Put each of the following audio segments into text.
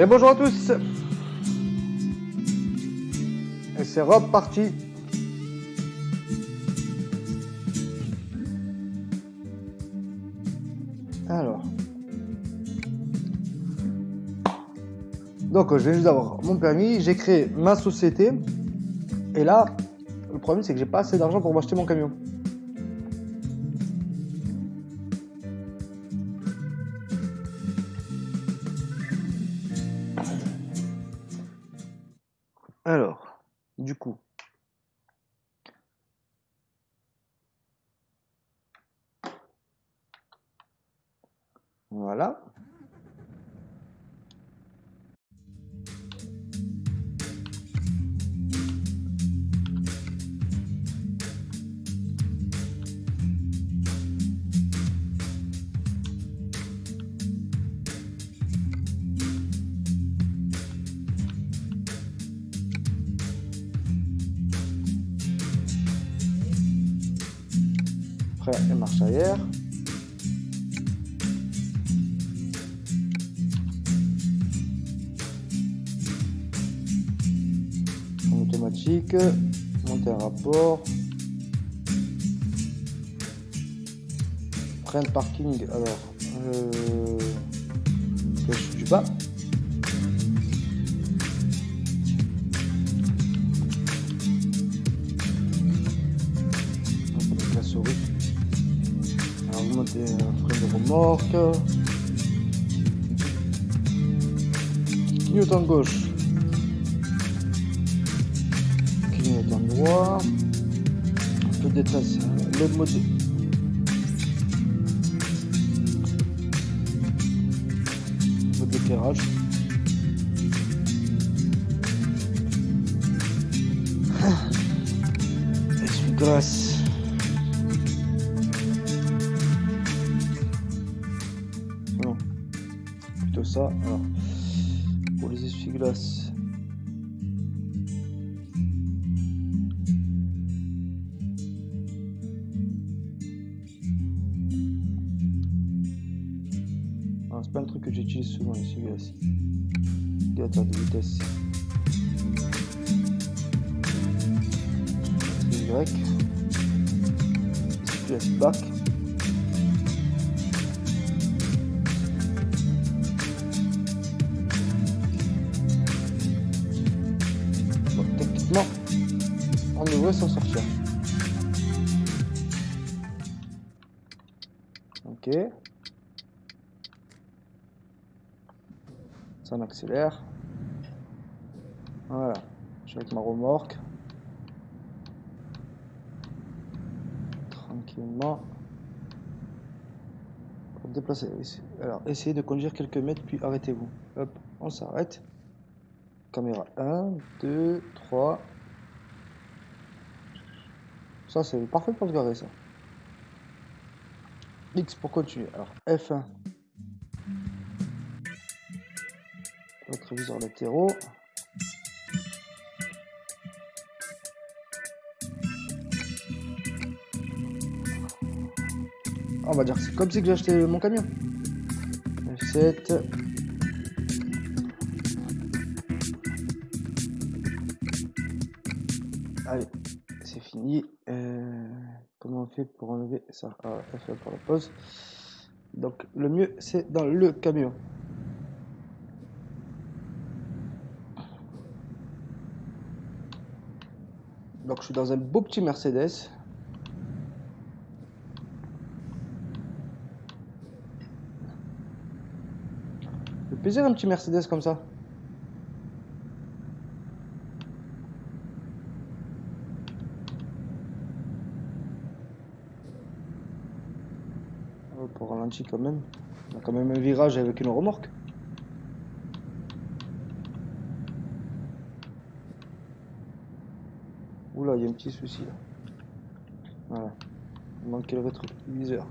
Et bonjour à tous Et c'est reparti Alors. Donc je viens juste d'avoir mon permis, j'ai créé ma société. Et là, le problème c'est que j'ai pas assez d'argent pour m'acheter mon camion. Du coup. En automatique, monter un rapport. De parking, alors, euh, Clignotant gauche. Clignotant droit. Un peu de détail, le mode. Voilà. Je suis avec ma remorque. Tranquillement. Pour déplacer. Alors, essayez de conduire quelques mètres, puis arrêtez-vous. Hop, on s'arrête. Caméra 1, 2, 3. Ça, c'est parfait pour se garer, ça. X pour continuer. Alors, F1. Rétroviseur latéraux. On va dire que c'est comme si j'ai acheté mon camion. F7. Allez, c'est fini. Euh, comment on fait pour enlever ça? Ah, F1 pour la pause. Donc le mieux c'est dans le camion. Donc je suis dans un beau petit Mercedes. Le plaisir un petit Mercedes comme ça. Pour ralentir quand même. On a quand même un virage avec une remorque. Il y a un petit souci là. Voilà. Il manquait le rétroviseur.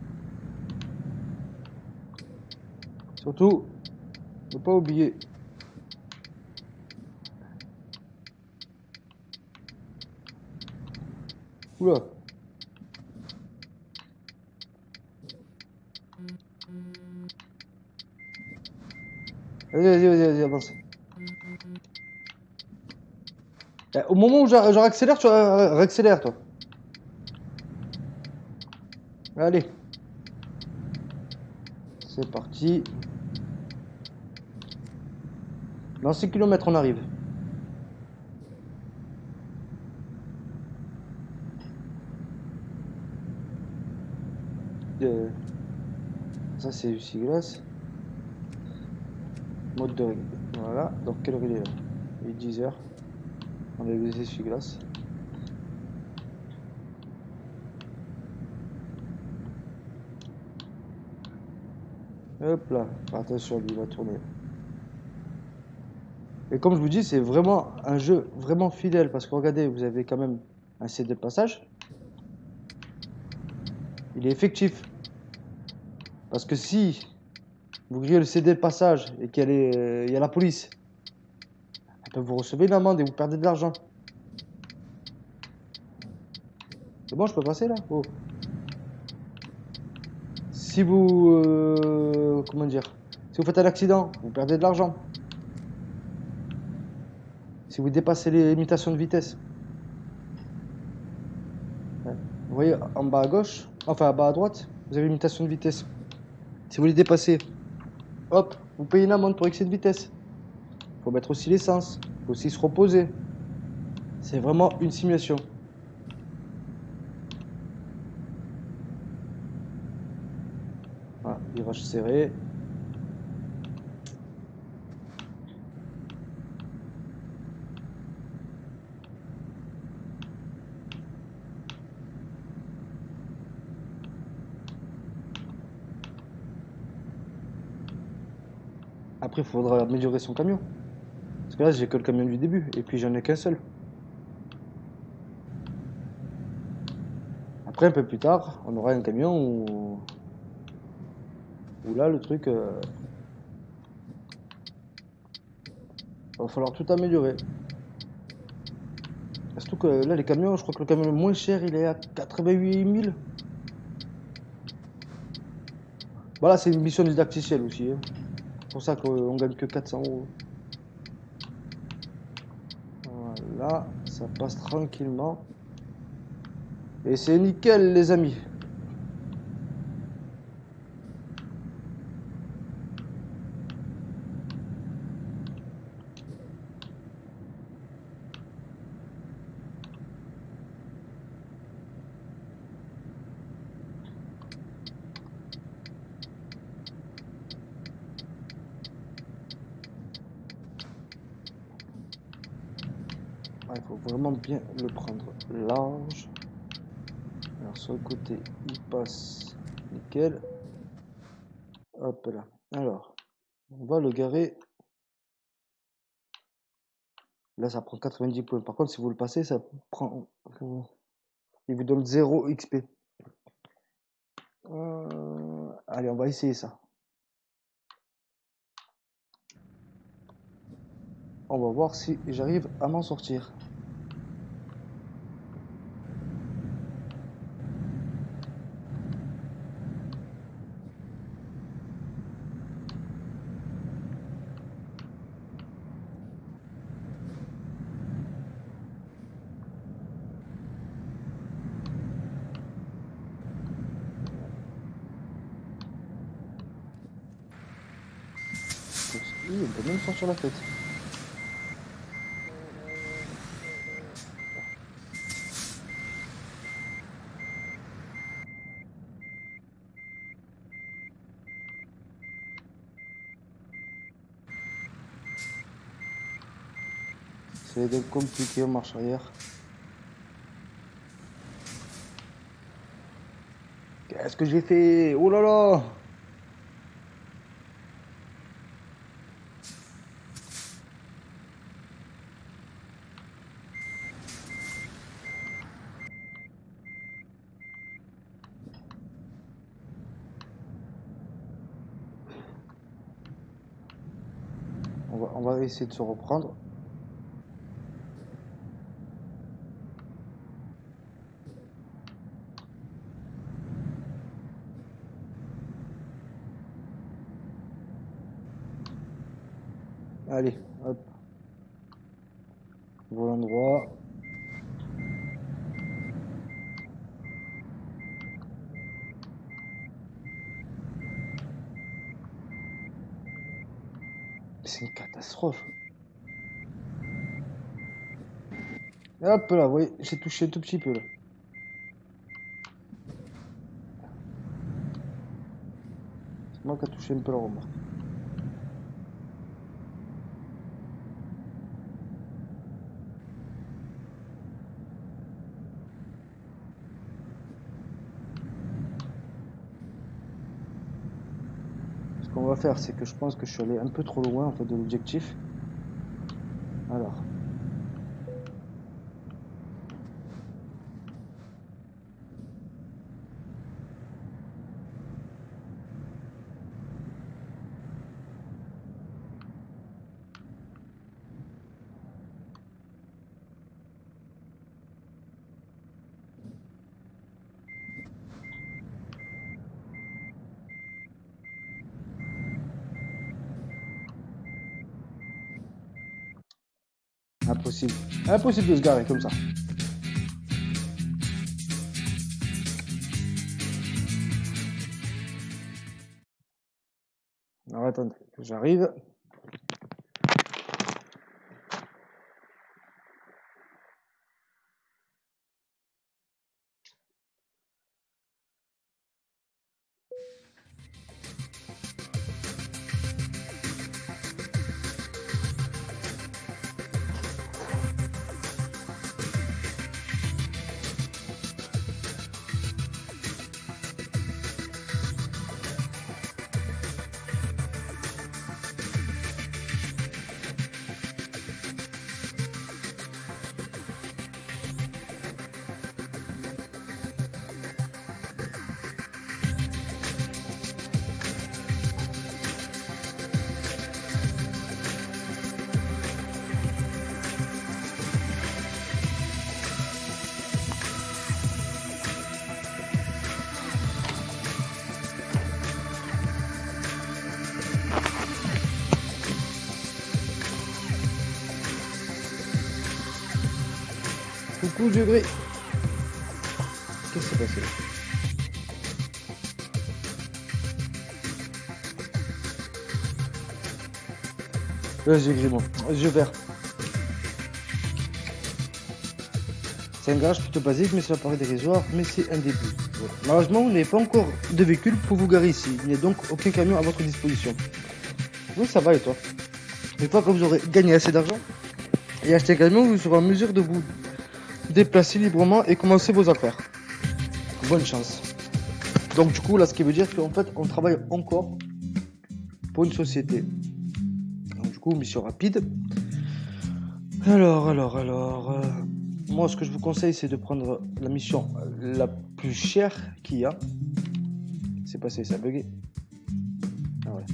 Surtout, ne pas oublier. Oula. Vas-y, vas-y, vas-y, avance. Eh, Au moment où je, réaccélère, tu réaccélères, toi. Allez. C'est parti. Dans 6 km, on arrive. Euh, Ça, c'est du glace. Mode de règle. Voilà. Donc, quelle heure il est là? Il est 10 On a les essuie-glaces. Hop là, attention, lui va tourner. Et comme je vous dis, c'est vraiment un jeu vraiment fidèle parce que regardez, vous avez quand même un CD de passage. Il est effectif. Parce que si vous grillez le CD de passage et qu'il y, il y a la police, vous recevez une amende et vous perdez de l'argent. C'est bon, je peux passer là? Oh. Si vous... euh, comment dire? Si vous faites un accident, vous perdez de l'argent. Si vous dépassez les limitations de vitesse. Vous voyez en bas à gauche, enfin en bas à droite, vous avez limitation de vitesse. Si vous les dépassez, hop, vous payez une amende pour excès de vitesse. Il faut mettre aussi l'essence, il faut aussi se reposer. C'est vraiment une simulation. Voilà, virage serré. Après, il faudra améliorer son camion. Là, j'ai que le camion du début, et puis j'en ai qu'un seul. Après, un peu plus tard, on aura un camion où, où là, le truc... euh, va falloir tout améliorer. Surtout que là, les camions, je crois que le camion le moins cher, il est à 88 000. Voilà, c'est une mission didacticielle aussi. hein. C'est pour ça qu'on gagne que 400 euros. Voilà, ça passe tranquillement. Et c'est nickel, les amis. Ouais, Il faut vraiment bien le prendre large. Alors sur le côté, il passe nickel. Hop là. Alors, on va le garer. Là, ça prend 90 points. Par contre, si vous le passez, ça prend... Il vous donne 0 XP. Euh, Allez, on va essayer ça. On va voir si j'arrive à m'en sortir. Sortir la tête. C'est donc compliqué en marche arrière. Qu'est-ce que j'ai fait? Oh là là on va, on va essayer de se reprendre. Allez, hop. Volant droit. C'est une catastrophe. Hop là, vous voyez, j'ai touché un tout petit peu là. C'est moi qui a touché un peu la remorque. C'est que je pense que je suis allé un peu trop loin en fait de l'objectif. Alors. Impossible. De se garer comme ça. Alors attendez, j'arrive. Coucou vieux gris. Qu'est-ce qui s'est passé Vas-y. Yeux vert. C'est un garage plutôt basique, mais cela paraît dérisoire, mais c'est un début. Malheureusement, vous n'avez pas encore de véhicule pour vous garer ici. Il n'y a donc aucun camion à votre disposition. Oui, ça va et toi? Une fois que vous aurez gagné assez d'argent et acheté un camion, vous serez en mesure de vous déplacer librement et commencer vos affaires. Bonne chance. Donc du coup, là, ce qui veut dire qu'en fait, on travaille encore pour une société. Donc du coup, mission rapide. Alors, alors, alors... euh, moi, ce que je vous conseille, c'est de prendre la mission la plus chère qu'il y a. C'est passé, ça a bugué. Ah ouais.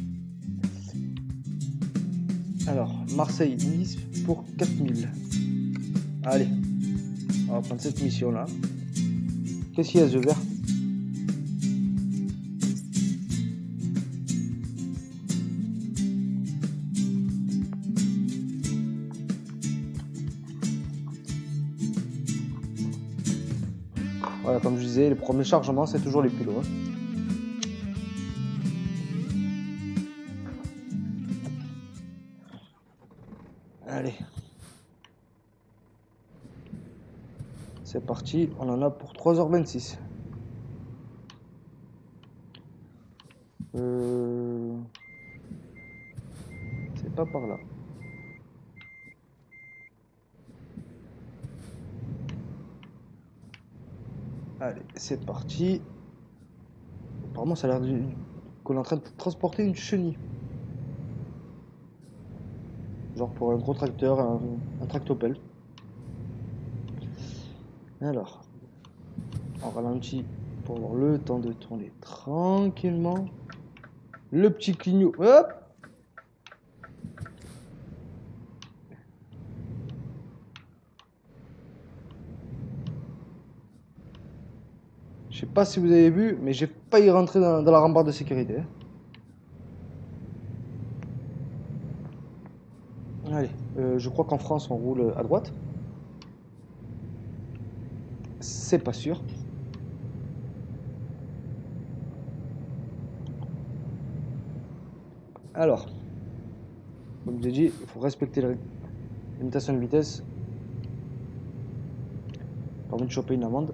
Alors, Marseille-Nice pour 4000. Allez, on va prendre cette mission-là. Qu'est-ce qu'il y a, ce vert Voilà, comme je disais, le premier chargement, c'est toujours les plus loin. Allez. C'est parti, on en a pour 3h26. Euh... C'est pas par là. Allez, c'est parti. Apparemment, ça a l'air qu'on est en train de transporter une chenille. Genre pour un gros tracteur, un, un tractopelle. Alors, on ralentit pour le temps de tourner tranquillement. Le petit clignot, hop Je sais pas si vous avez vu, mais j'ai failli rentrer dans, dans la rambarde de sécurité. hein. Euh, je crois qu'en France, on roule à droite. C'est pas sûr. Alors, comme j'ai dit, il faut respecter la limitation de vitesse. Envie de choper une amende.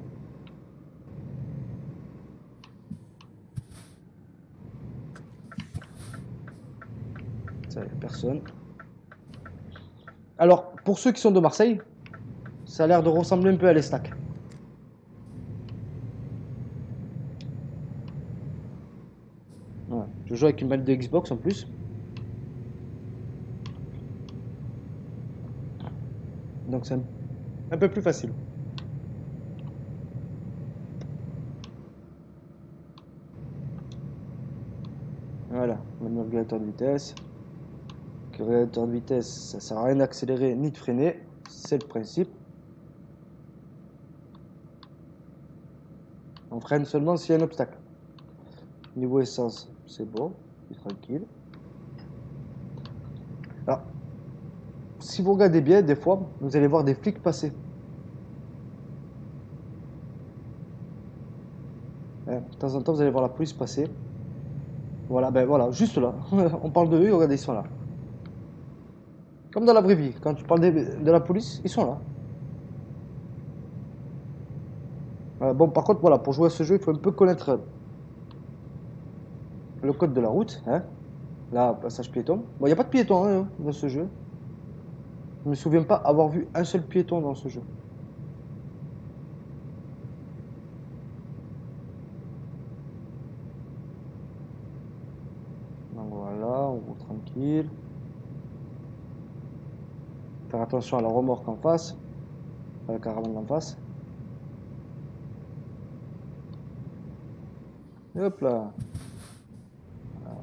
Ça, personne. Alors, pour ceux qui sont de Marseille, ça a l'air de ressembler un peu à l'Estac. Voilà. Je avec une manette de Xbox en plus. Donc c'est un, peu plus facile. Voilà, on a le régulateur de vitesse. Le régulateur de vitesse, ça sert à rien d'accélérer ni de freiner, c'est le principe. On freine seulement s'il y a un obstacle. Niveau essence, c'est bon, c'est tranquille. Alors, si vous regardez bien, des fois, vous allez voir des flics passer. Hein, de temps en temps, vous allez voir la police passer. Voilà, ben voilà, juste là. On parle de eux, regardez, ils sont là. Comme dans la vraie vie, quand tu parles de, de la police, ils sont là. Euh, bon, par contre, voilà, pour jouer à ce jeu, il faut un peu connaître le code de la route. Hein. Là, passage piéton. Bon, il n'y a pas de piéton hein, dans ce jeu. Je me souviens pas avoir vu un seul piéton dans ce jeu. Donc voilà, on roule tranquille. Faire attention à la remorque en face, à la caravane en face. Hop là.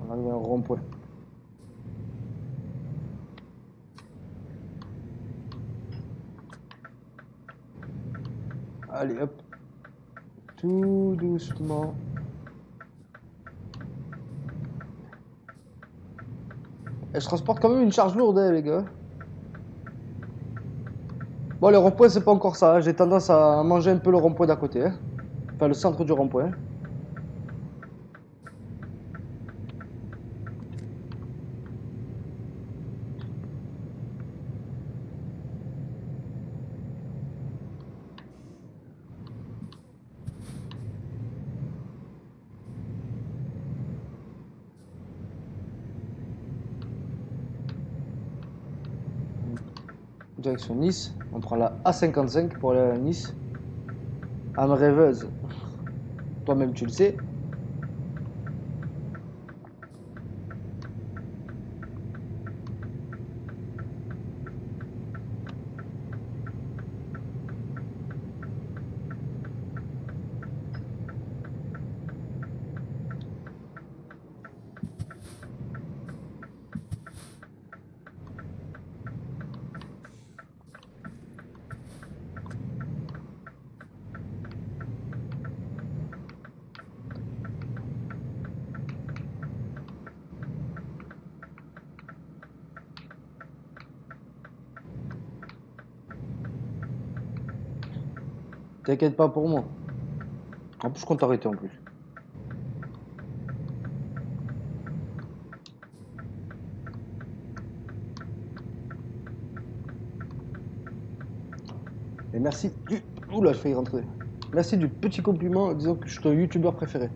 On arrive à un rond-point. Allez hop. Tout doucement. Et je transporte quand même une charge lourde, hein, les gars. Bon, le rond-point, c'est pas encore ça. hein. J'ai tendance à manger un peu le rond-point d'à côté. hein. Enfin, le centre du rond-point. Nice. On prend la A55 pour aller à Nice. Rêveuse. Toi-même, tu le sais. T'inquiète pas pour moi. En plus, je compte arrêter en plus. Et merci du... Oula, je fais y rentrer. Merci du petit compliment en disant que je suis ton youtubeur préféré.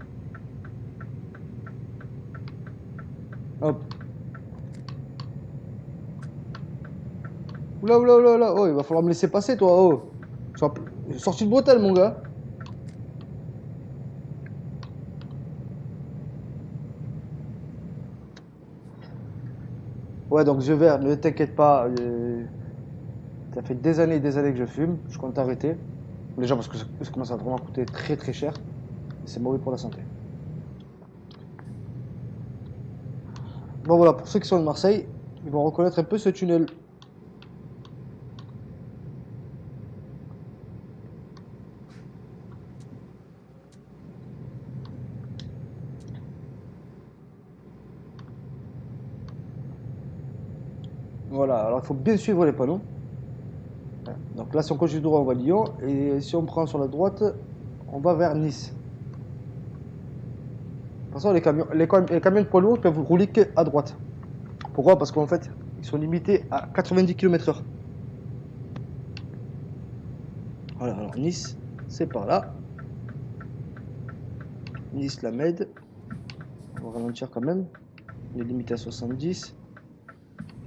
Hop. Oula, oula, oula, oula. Oh, il va falloir me laisser passer, toi. Oh. Sorti de bretelle, mon gars. Ouais, donc je vais, ne t'inquiète pas. euh, Ça fait des années et des années que je fume. Je compte arrêter. Déjà parce que ça, ça commence à vraiment coûter très très cher. C'est mauvais pour la santé. Bon voilà, pour ceux qui sont de Marseille, ils vont reconnaître un peu ce tunnel. Voilà, alors il faut bien suivre les panneaux. Donc là, si on continue droit, on va à Lyon. Et si on prend sur la droite, on va vers Nice. De toute façon, les camions, les camions de poids lourds peuvent rouler qu'à droite. Pourquoi? Parce qu'en fait, ils sont limités à 90 km/h. Voilà, alors Nice, c'est par là. Nice, la Med. On va ralentir quand même. Il est limité à 70.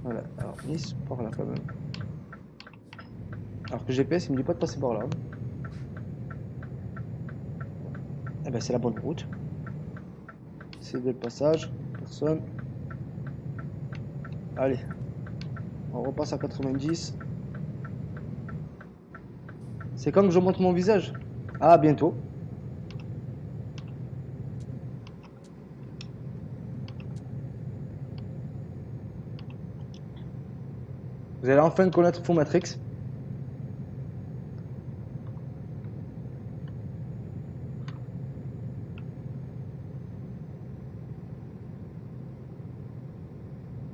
Voilà, alors Nice, par là quand même. Alors que GPS, il me dit pas de passer par là. Eh ben c'est la bonne route. C'est le passage. Personne. Allez. On repasse à 90. C'est comme je montre mon visage? Ah, bientôt. Vous allez enfin connaître Full Matrix.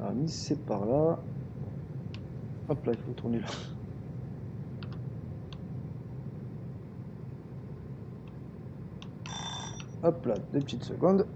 Alors, Nice, c'est par là. Hop là, il faut tourner là. Hop là, deux petites secondes.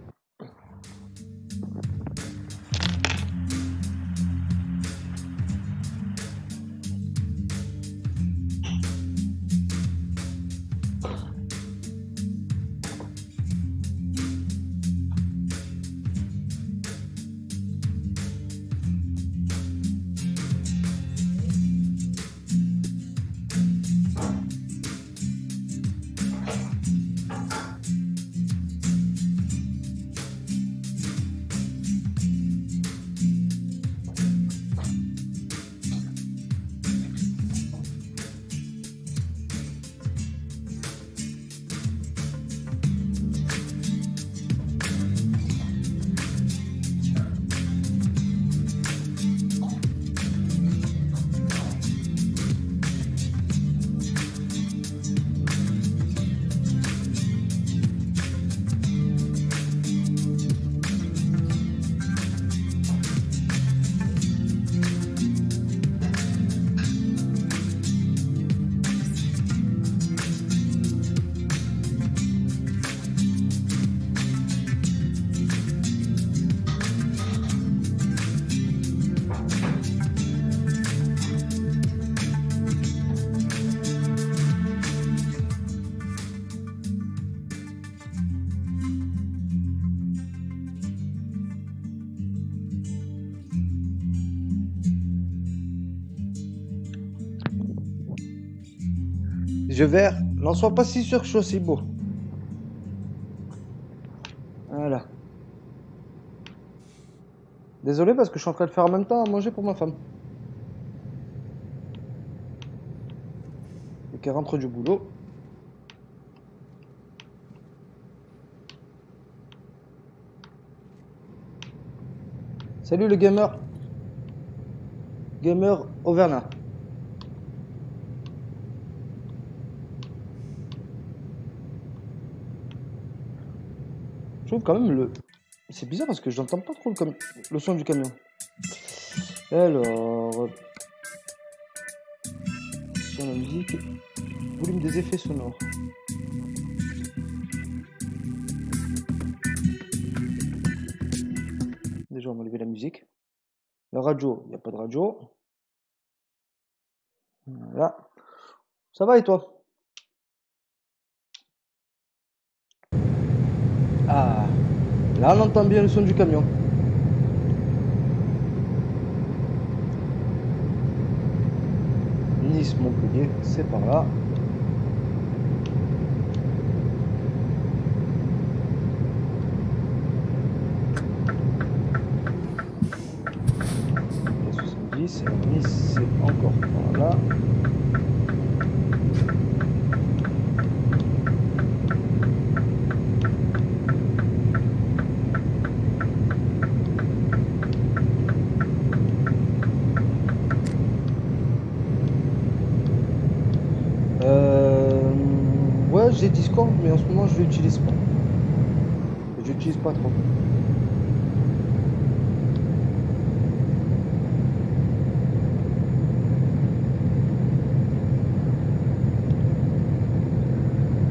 Sois pas si sûr que je suis aussi beau. Voilà. Désolé parce que je suis en train de faire en même temps à manger pour ma femme. Et qu'elle rentre du boulot. Salut le gamer. Gamer Auvergnat. Je quand même le... C'est bizarre parce que je n'entends pas trop le, le son du camion. Alors... Sur la musique... Volume des effets sonores. Déjà, on va lever la musique. La radio, il n'y a pas de radio. Voilà. Ça va et toi Ah, là on entend bien le son du camion. Nice, Montpellier, c'est par là. Nice, c'est encore par là. Mais en ce moment je l'utilise pas. Je l'utilise pas trop.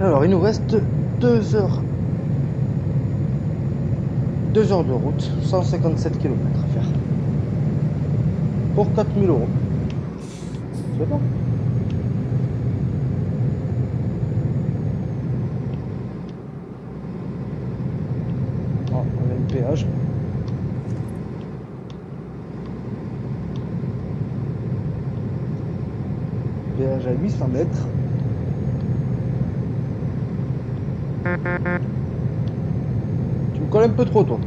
Alors il nous reste 2 heures. 2 heures de route, 157 km à faire. Pour 4000 euros. C'est bon. À 800 mètres. Tu me colles un peu trop, toi.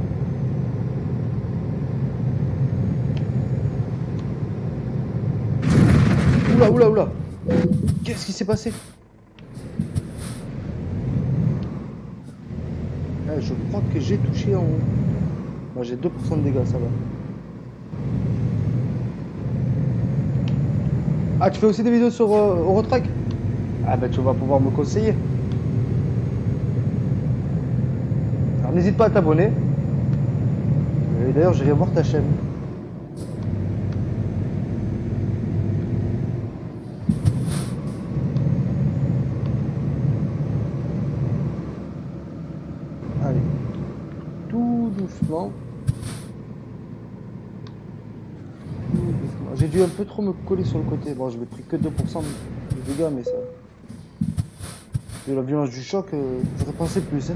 Oula, oula, oula. Qu'est-ce qui s'est passé? Ah, Je crois que j'ai touché en haut. Moi, j'ai 2% de dégâts, ça va. Ah, tu fais aussi des vidéos sur euh, Eurotrack? Ah, ben tu vas pouvoir me conseiller. Alors, n'hésite pas à t'abonner. Et d'ailleurs, j'irai voir ta chaîne. Allez. Tout doucement. Tout doucement. J'ai dû un peu trop me coller sur le côté. Bon, je n'ai pris que 2% de dégâts, mais ça. De la violence du choc, euh, j'aurais pensé plus. Hein.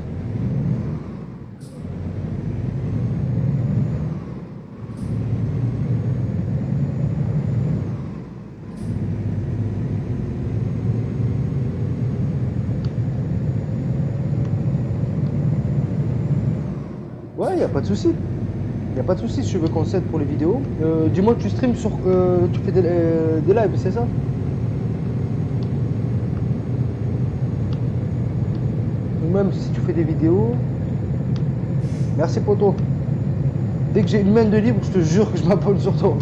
Ouais, y a pas de souci. Y a pas de souci si tu veux qu'on s'aide pour les vidéos. Euh, Dis-moi que tu streams sur. euh, tu fais des, euh, des lives, c'est ça? Ou même si tu fais des vidéos. Merci poto. Dès que j'ai une main de libre, je te jure que je m'abonne sur toi.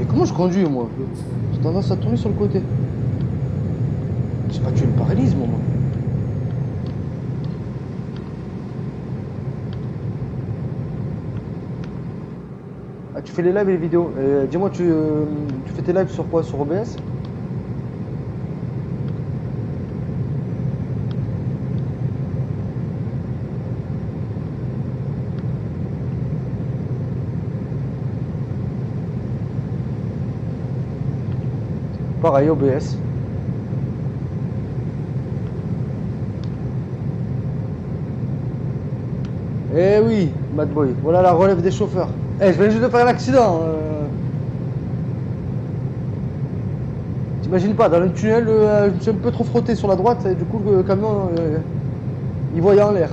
Et comment je conduis moi? J'ai tendance à tourner sur le côté. Je sais pas, tu me paralyses moi. Tu fais les lives et les vidéos. Euh, Dis-moi, tu, euh, tu fais tes lives sur quoi? Sur OBS Pareil, OBS. Eh oui, Mad Boy, voilà la relève des chauffeurs. Eh, je viens juste de faire un accident. euh. T'imagines pas, dans le tunnel, euh, je me suis un peu trop frotté sur la droite et du coup le camion, euh, il voyait en l'air.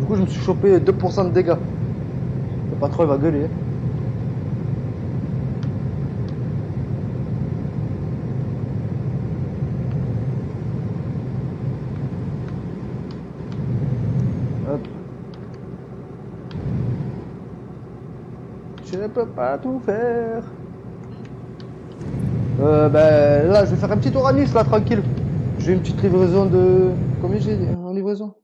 Du coup, je me suis chopé 2% de dégâts. Le patron, il va gueuler. hein. Hop. Je ne peux pas tout faire. Euh, ben là, je vais faire un petit tour à Nice, là, tranquille. J'ai une petite livraison de. Combien j'ai en livraison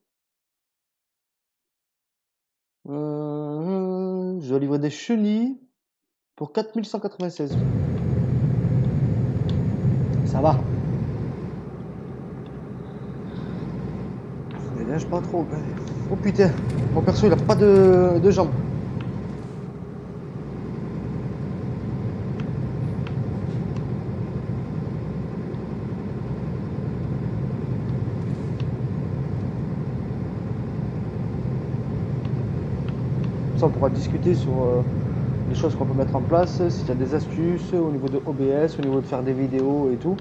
euh, Je dois livrer des chenilles pour 4196. Ça va. Je pas trop. Oh putain, mon perso il a pas de, de jambes. On pourra discuter sur euh, les choses qu'on peut mettre en place, s'il y a des astuces au niveau de OBS, au niveau de faire des vidéos et tout.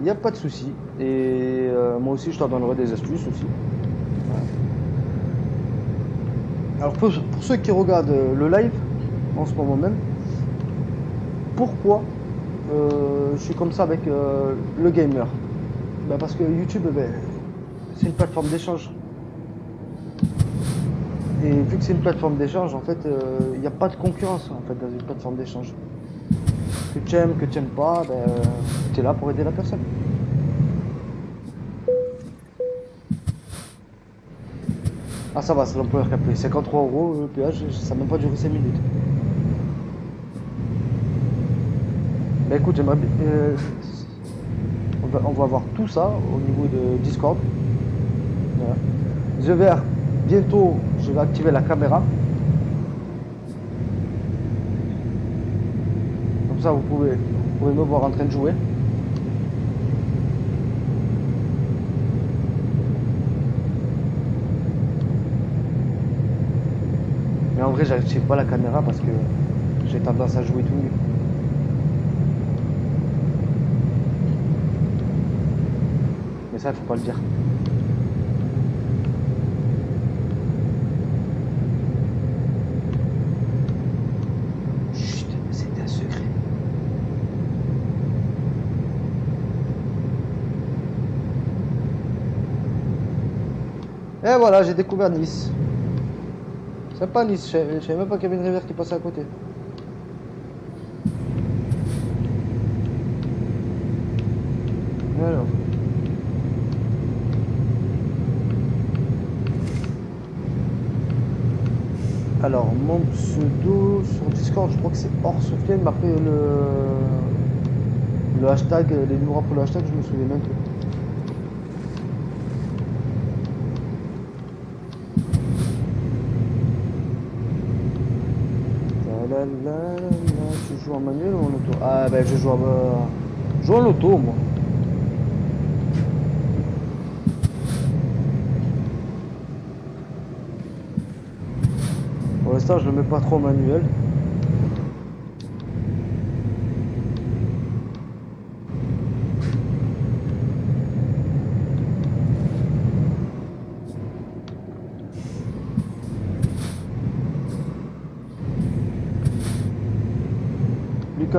Il n'y a pas de souci. Et euh, moi aussi, je t'en donnerai des astuces aussi. Alors pour, ceux qui regardent euh, le live en ce moment même, pourquoi je suis comme ça avec le gamer? Ben, Parce que YouTube, ben, c'est une plateforme d'échange. Et vu que c'est une plateforme d'échange, en fait, il n'y a pas de concurrence en fait, dans une plateforme d'échange. Que tu aimes, que tu n'aimes pas, ben, tu es là pour aider la personne. Ah ça va, c'est l'employeur qui a payé 53 euros le péage, ça n'a même pas duré 5 minutes. Bah écoute, j'aimerais bien... euh, on, va, on va voir tout ça au niveau de Discord. Voilà. Je vais bientôt, je vais activer la caméra. Comme ça, vous pouvez, vous pouvez me voir en train de jouer. Mais en vrai, j'active pas la caméra parce que j'ai tendance à jouer tout nu. Mais ça, il faut pas le dire. Chut, c'était un secret. Et voilà, j'ai découvert Nice. C'est pas Nice, je savais même pas qu'il y avait une rivière qui passait à côté. Alors. Mon pseudo sur Discord, je crois que c'est hors Sofiane, après le, le hashtag, les numéros pour le hashtag, je me souviens même plus. Tu joues en manuel ou en auto? Ah ben je joue en, euh, je en auto moi. Pour l'instant je le mets pas trop en manuel.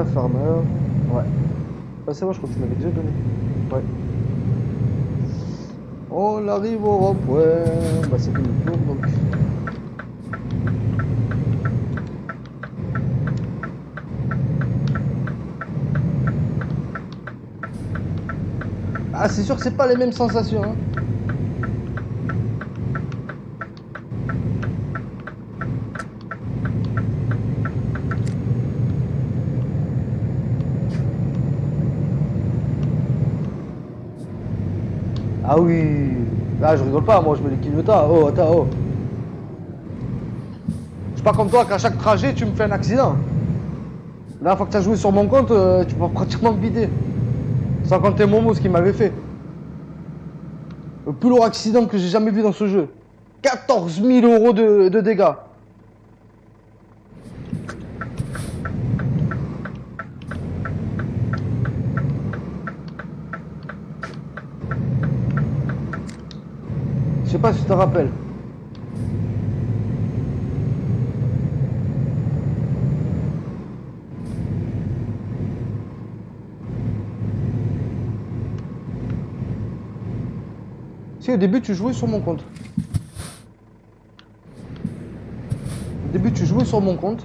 Farmer, ouais. Ah, c'est bon, je crois que tu m'avais déjà donné. Ouais. On arrive au rond-point. Bah, c'est tour donc. Ah, c'est sûr que c'est pas les mêmes sensations. Hein. Ah oui. Là, je rigole pas, moi, je me les clignotas. Oh, attends, oh. Je suis pas comme toi qu'à chaque trajet, tu me fais un accident. La dernière fois que tu as joué sur mon compte, euh, tu peux pratiquement me vider. Sans compter Momo, ce qu'il m'avait fait. Le plus lourd accident que j'ai jamais vu dans ce jeu. 14 000 euros de dégâts. Pas si tu te rappelles. Si au début tu jouais sur mon compte. Au début tu jouais sur mon compte.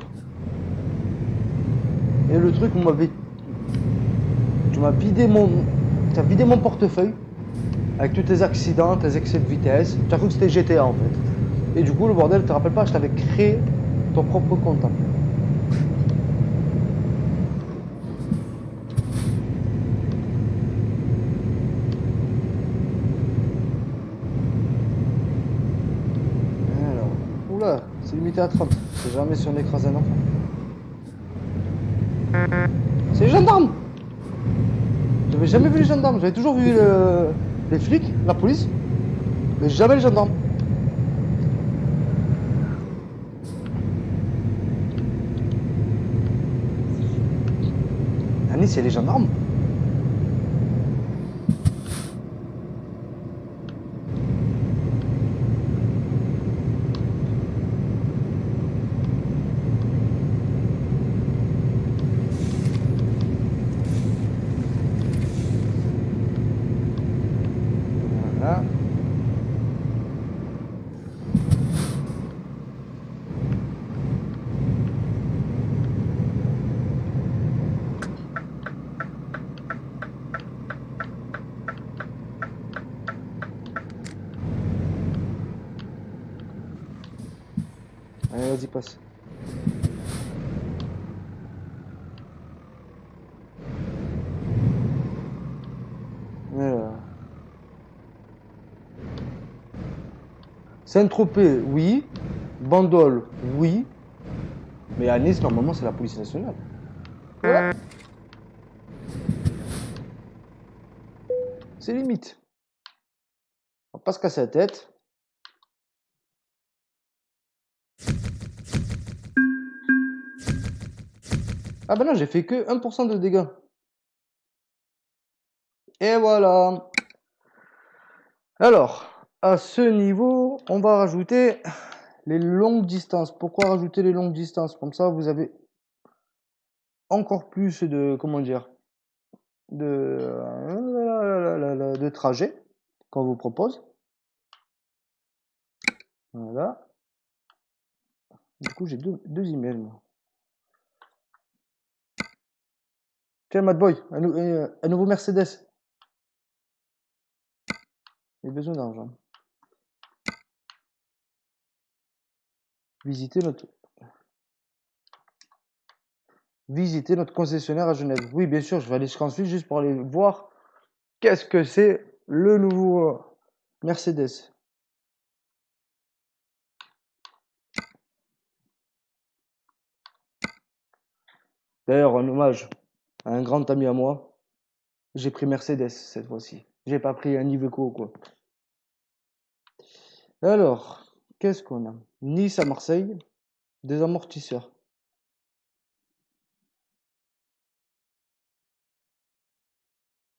Et le truc, on m'avait. Tu m'as vidé mon. Tu as vidé mon portefeuille. Avec tous tes accidents, tes excès de vitesse. Tu as cru que c'était GTA en fait. Et du coup, le bordel, tu te rappelles pas, je t'avais créé ton propre compte. Alors, oula, c'est limité à 30. C'est jamais si on écrase un enfant. C'est les gendarmes J'avais jamais vu les gendarmes, j'avais toujours vu le- les flics, la police, mais jamais les gendarmes. Nice, a les gendarmes Voilà. Vas-y, passe. Saint-Tropez, oui. Bandol, oui. Mais à Nice, normalement, c'est la police nationale. C'est limite. On va pas se casser la tête. Ah ben non, j'ai fait que 1% de dégâts. Et voilà. Alors, à ce niveau, on va rajouter les longues distances. Pourquoi rajouter les longues distances? Comme ça, vous avez encore plus de, comment dire, de, de trajet qu'on vous propose. Voilà. Du coup, j'ai deux, deux emails. Tiens, Mad Boy, un nouveau Mercedes. J'ai besoin d'argent. Visiter notre visiter notre concessionnaire à Genève. Oui, bien sûr, je vais aller sur ensuite juste pour aller voir qu'est-ce que c'est le nouveau euh, Mercedes. D'ailleurs, un hommage à un grand ami à moi. J'ai pris Mercedes cette fois-ci. J'ai pas pris un Iveco quoi. Alors, qu'est-ce qu'on a? Nice à Marseille, des amortisseurs.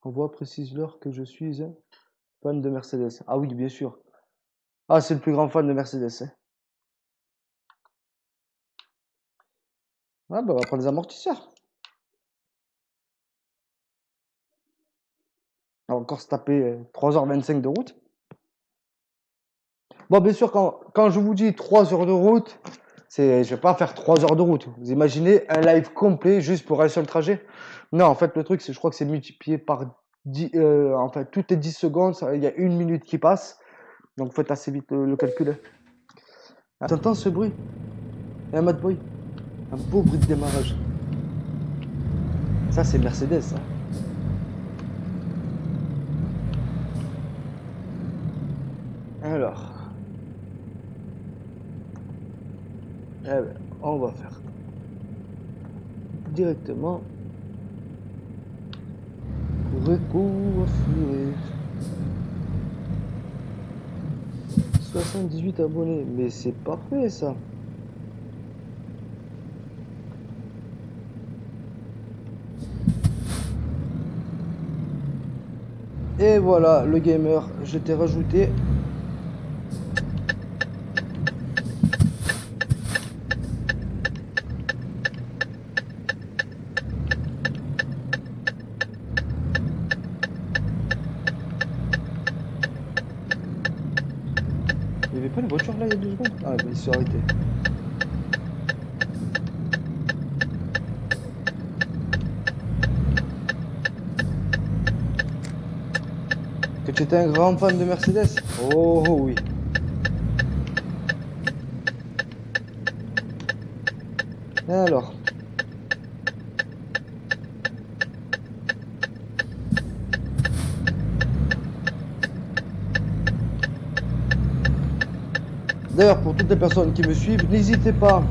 Envoie, précise-leur que je suis fan de Mercedes. Ah oui, bien sûr. Ah, c'est le plus grand fan de Mercedes. Hein. Ah, bah, on va prendre des amortisseurs. On va encore se taper 3h25 euh, de route. Bon, bien sûr, quand, quand je vous dis 3 heures de route, c'est, je vais pas faire 3 heures de route. Vous imaginez un live complet juste pour un seul trajet? Non, en fait, le truc, c'est, je crois que c'est multiplié par 10, euh, enfin, toutes les 10 secondes, il y a une minute qui passe. Donc, faites assez vite le, calcul. T'entends ce bruit? Et un mad bruit Un beau bruit de démarrage. Ça, c'est Mercedes, ça. Alors. Eh ben, on va faire directement recouvrir 78 abonnés, mais c'est parfait ça. Et voilà, le gamer, je t'ai rajouté Que tu étais un grand fan de Mercedes? Oh, oh oui. Alors? D'ailleurs, pour toutes les personnes qui me suivent, n'hésitez pas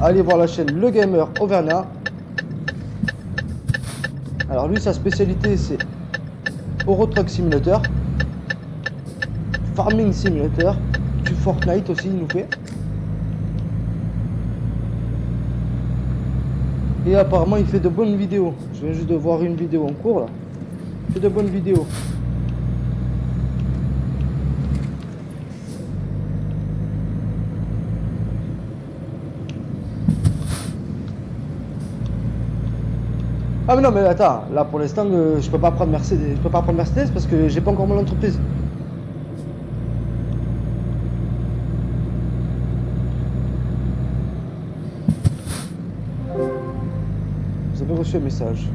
à aller voir la chaîne Le Gamer Auvergnat. Alors lui, sa spécialité, c'est Euro Truck Simulator, Farming Simulator, du Fortnite aussi, il nous fait. Et apparemment, il fait de bonnes vidéos. Je viens juste de voir une vidéo en cours là. Il fait de bonnes vidéos. Ah mais non mais attends, là pour l'instant euh, je peux pas prendre Mercedes, je peux pas prendre Mercedes parce que j'ai pas encore mon entreprise. Vous avez reçu un message.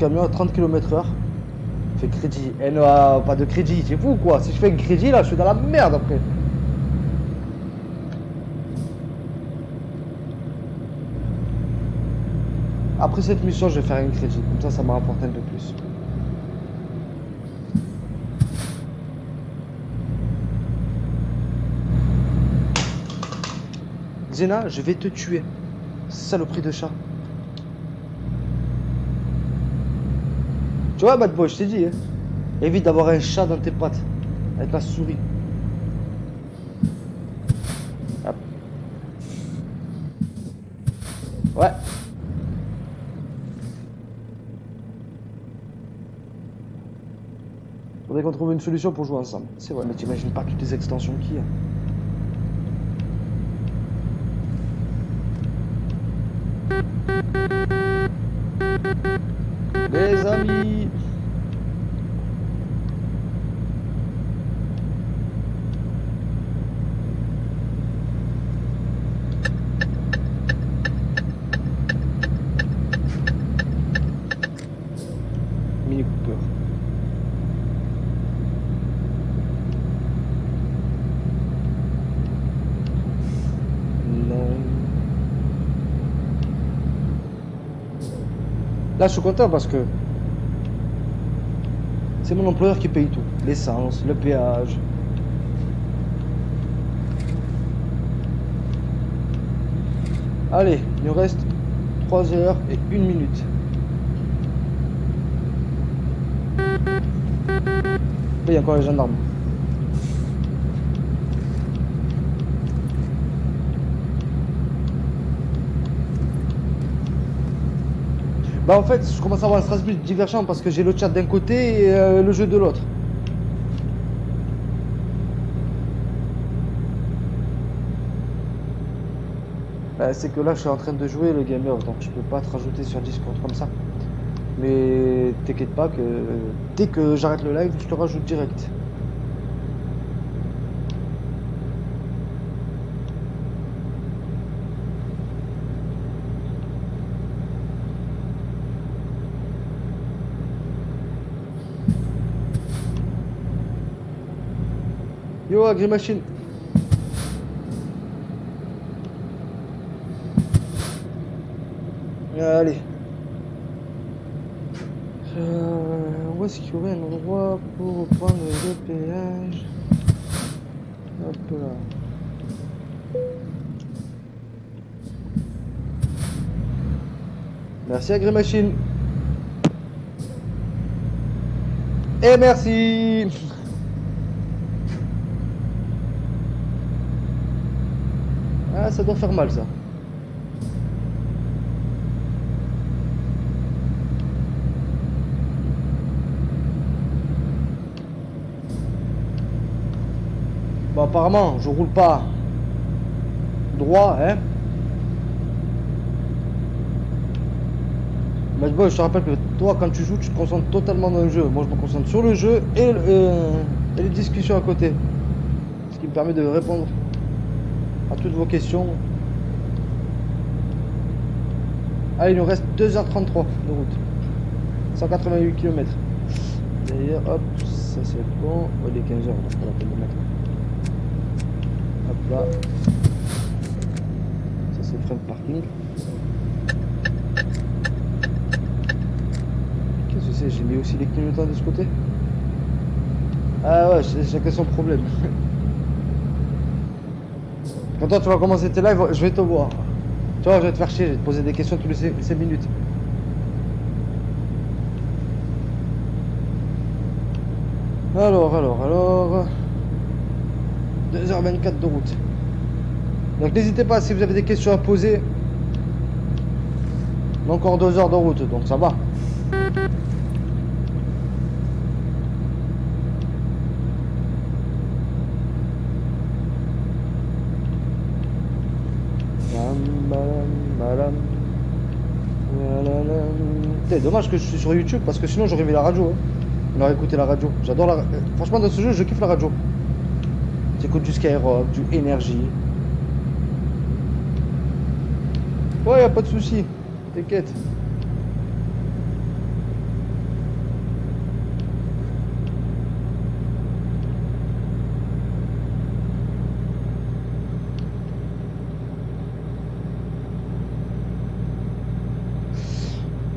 camion à 30 km crédit. Et non, ah, pas de crédit, c'est fou quoi. Si je fais un crédit là, je suis dans la merde après. Après cette mission, je vais faire un crédit. Comme ça, ça me rapporte un peu plus. Zena, je vais te tuer. Saloperie de chat. Tu vois, bad boy, je t'ai dit. Hein. Évite d'avoir un chat dans tes pattes. Avec la souris. Hop. Ouais. Faudrait qu'on trouve une solution pour jouer ensemble. C'est vrai, mais t'imagines pas toutes les extensions qu'il y a. Les amis Mini Cooper. Non. Là, je suis content parce que c'est mon employeur qui paye tout. L'essence, le péage. Allez, il nous reste 3 heures et 1 minute. Il y a encore les gendarmes. Bah en fait, je commence à avoir un Strasbourg divergent parce que j'ai le chat d'un côté et euh, le jeu de l'autre. Bah, c'est que là, je suis en train de jouer le gamer, donc je peux pas te rajouter sur Discord comme ça. Mais t'inquiète pas que dès que j'arrête le live, je te rajoute direct. Yo, Agrimachine Allez. Euh, où est-ce qu'il y aurait un endroit pour prendre le péage? Hop là. Merci Agrimachine. Et merci Ah, ça doit faire mal ça. Bon, apparemment, je roule pas droit, hein. Mais je te rappelle que toi, quand tu joues, tu te concentres totalement dans le jeu. Moi, je me concentre sur le jeu et, euh, et les discussions à côté. Ce qui me permet de répondre à toutes vos questions. Allez, il nous reste 2h33 de route. 188 km. D'ailleurs, hop, ça c'est bon. Oh, il est 15h, donc on va pas mettre. Hop là. Ça c'est le frein de parking. Qu'est-ce que c'est? J'ai mis aussi les clignotants de ce côté? Ah ouais, chacun son problème. Quand toi tu vas commencer tes lives, je vais te voir. Tu vois, je vais te faire chier, je vais te poser des questions tous les 5 minutes. Alors, alors, alors. 2h24 de route. Donc n'hésitez pas si vous avez des questions à poser. Encore 2 heures de route, donc ça va. Dommage que je suis sur YouTube parce que sinon j'aurais mis la radio. Hein. On aurait écouté la radio. J'adore la. Franchement, dans ce jeu, je kiffe la radio. J'écoute du Skyrock, du Énergie. Ouais, y a pas de souci. T'inquiète.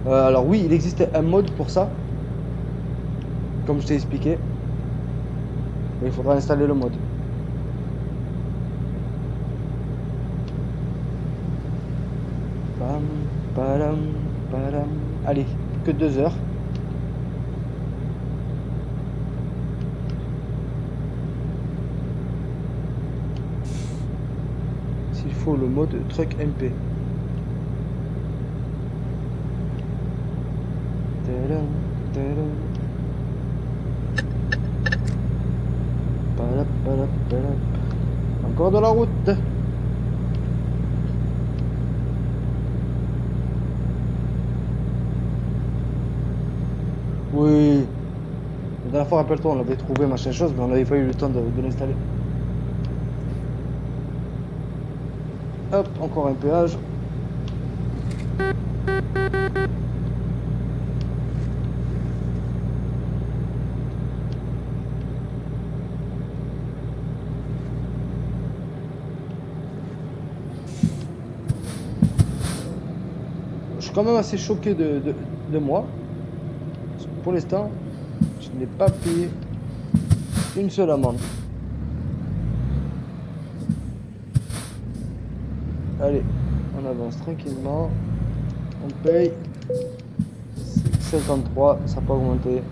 Euh, oui, il existe un mode pour ça. Comme je t'ai expliqué. Il faudra installer le mode. Allez, que deux heures. S'il faut le mode truck MP. Encore de la route. Oui. La dernière fois, rappelle-toi, on l'avait trouvé, machin chose, mais on n'avait pas eu le temps de, de l'installer. Hop, encore un péage. Suis quand même assez choqué de, moi. Pour l'instant, je n'ai pas payé une seule amende. Allez, on avance tranquillement. On paye 53, ça n'a pas augmenté.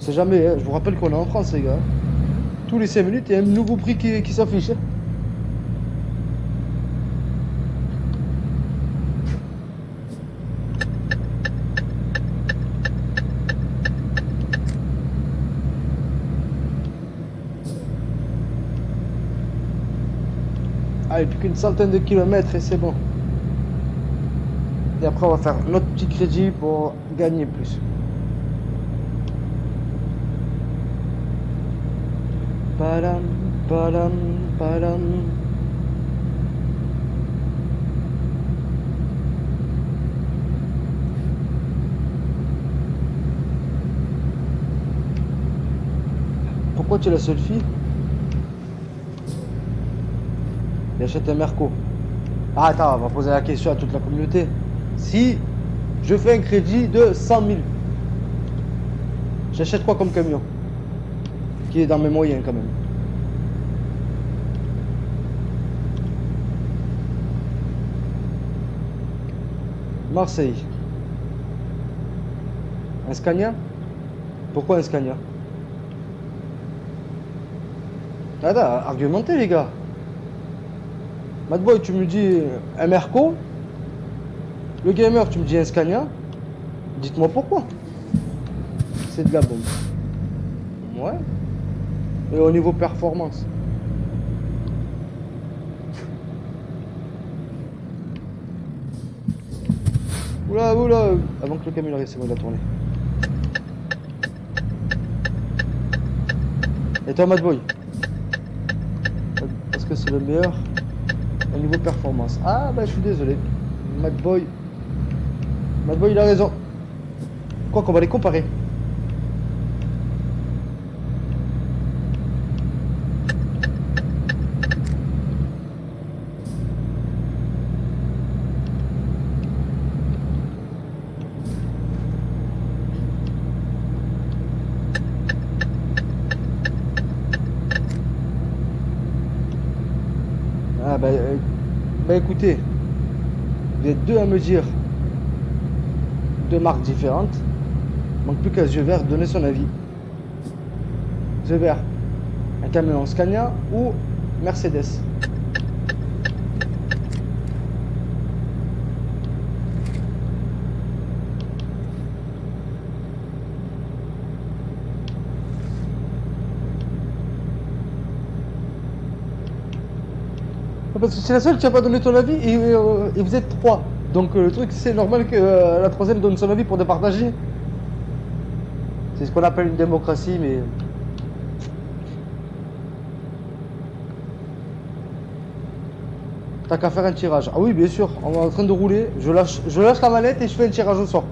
C'est jamais, hein. je vous rappelle qu'on est en France les gars. Tous les 5 minutes, il y a un nouveau prix qui, qui s'affiche. Qu'une centaine de kilomètres et c'est bon. Et après, on va faire notre petit crédit pour gagner plus. Padam, padam, padam. Pourquoi tu es la seule fille? Il achète un Merco. Ah, attends, on va poser la question à toute la communauté. Si je fais un crédit de 100 000, j'achète quoi comme camion Qui est dans mes moyens quand même? Marseille. Un Scania? Pourquoi un Scania? Attends, argumentez les gars. Madboy, tu me dis un Merco. Le gamer, tu me dis un Scania. Dites-moi pourquoi. C'est de la bombe. Ouais. Et au niveau performance. Oula, oula. Avant que le camion arrive, c'est bon, il a tourné. Et toi, Madboy? Parce que c'est le meilleur niveau performance. Ah bah je suis désolé. Madboy. Madboy il a raison. Quoi qu'on va les comparer. Ah bah, euh, bah écoutez, êtes deux à me dire deux marques différentes. Manque plus qu'à yeux vert donner son avis. Yeux vert, un camion Scania ou Mercedes? C'est la seule qui n'a pas donné ton avis et, euh, et vous êtes trois. Donc euh, le truc, c'est normal que euh, la troisième donne son avis pour départager. C'est ce qu'on appelle une démocratie, mais. T'as qu'à faire un tirage. Ah oui, bien sûr, on est en train de rouler. Je lâche, je lâche la manette et je fais un tirage au sort.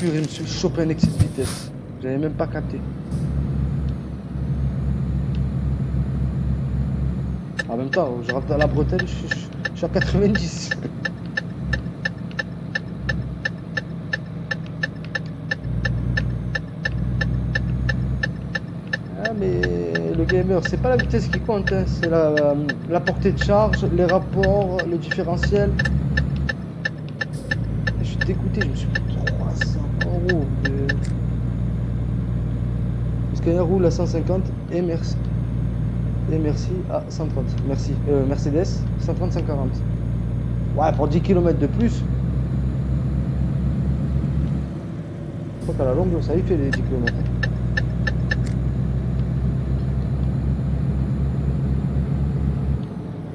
Purée, je me suis chopé un excès de vitesse. J'avais même pas capté. En même temps, je rentre dans la bretelle, je suis à 90. Ah mais le gamer, c'est pas la vitesse qui compte, hein, c'est la, la portée de charge, les rapports, le différentiel. Je suis dégoûté, je me suis pris 300 euros. de- Roule à 150 et merci. Et merci à 130. Merci. Euh, Mercedes, 130, 140. Ouais, pour 10 km de plus. Je crois qu'à la longue, ça y fait les 10 km.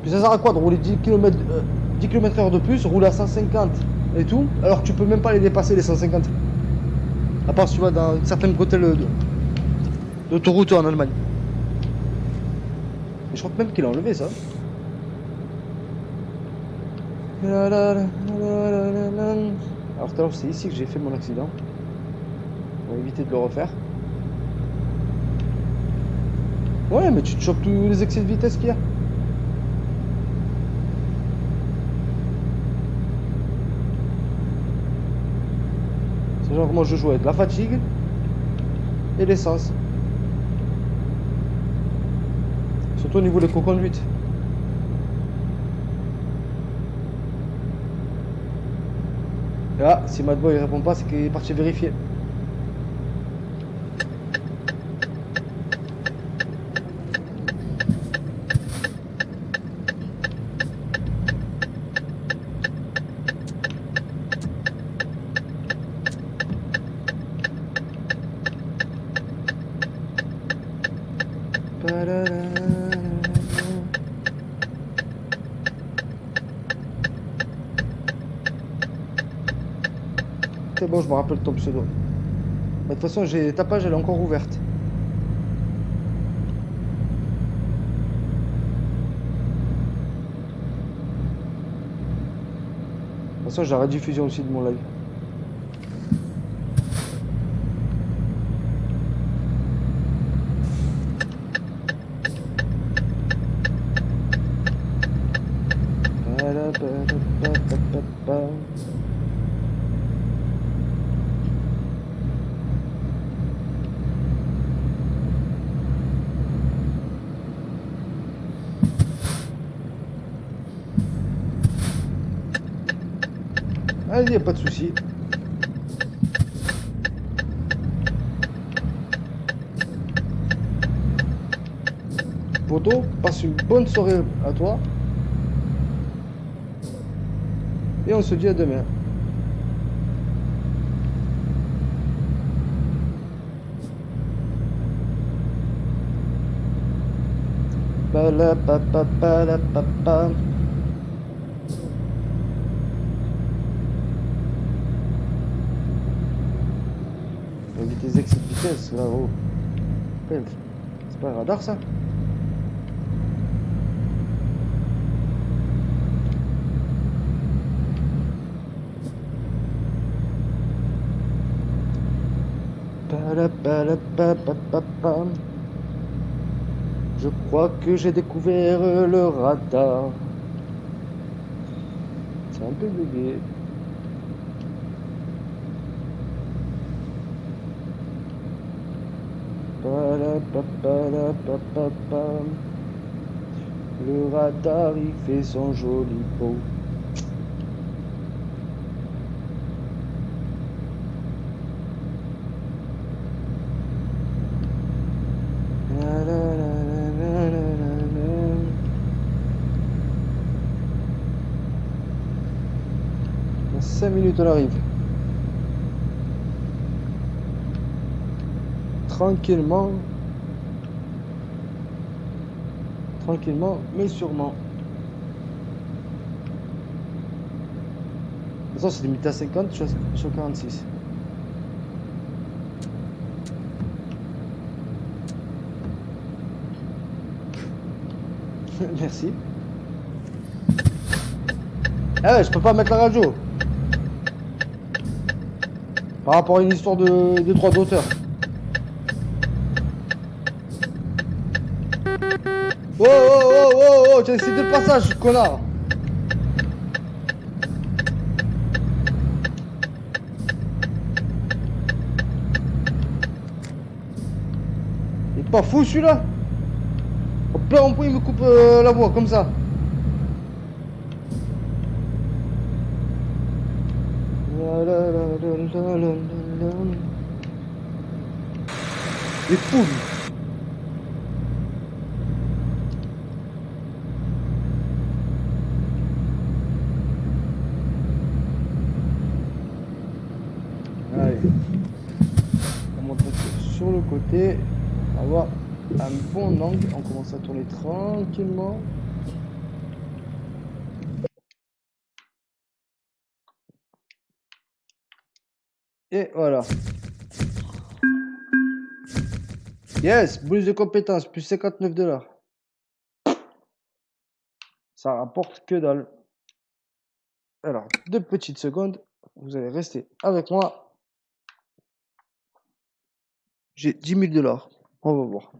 Puis ça sert à quoi de rouler 10 km, 10 km heure de plus, rouler à 150 et tout, alors tu peux même pas les dépasser les 150. À part si tu vas dans certaines bretelles de- d'autoroute en Allemagne. Je crois même qu'il a enlevé ça. Alors tout à l'heure c'est ici que j'ai fait mon accident. On va éviter de le refaire. Ouais mais tu te chopes tous les excès de vitesse qu'il y a. C'est genre moi je joue avec la fatigue et l'essence. Surtout au niveau des co-conduites. Ah, si Madboy il répond pas, c'est qu'il est parti vérifier. C'est bon, je me rappelle ton pseudo. De toute façon, j'ai ta page, elle est encore ouverte. De toute façon, j'ai la rediffusion aussi de mon live. Allez, y a pas de souci. Poto, passe une bonne soirée à toi. Et on se dit à demain. Ba-la-pa-pa-pa-la-pa-pa. Faut éviter les excès de vitesse là-haut. Putain, C'est pas un radar ça? Je crois que j'ai découvert le radar. C'est un peu bugué. Le radar il fait son joli pot. 5 minutes on arrive. Tranquillement. Tranquillement, mais sûrement. Façon, c'est limité à 50, je suis à- je suis à 46. Merci. Ouais, je peux pas mettre la radio. Par rapport à une histoire de, de droit d'auteur. Oh j'ai cité le passage, connard Il est pas fou celui-là. Au plein en point il me coupe euh, la voix comme ça. La, la, la, la, la, la, la, la. Il est fou lui. Allez. On monte un peu sur le côté. On va avoir un bon angle. On commence tourner tranquillement. Et voilà. Yes, bonus de compétences, plus 59 dollars. Ça rapporte que dalle. Alors, deux petites secondes. Vous allez rester avec moi. J'ai 10 000 dollars. On va voir.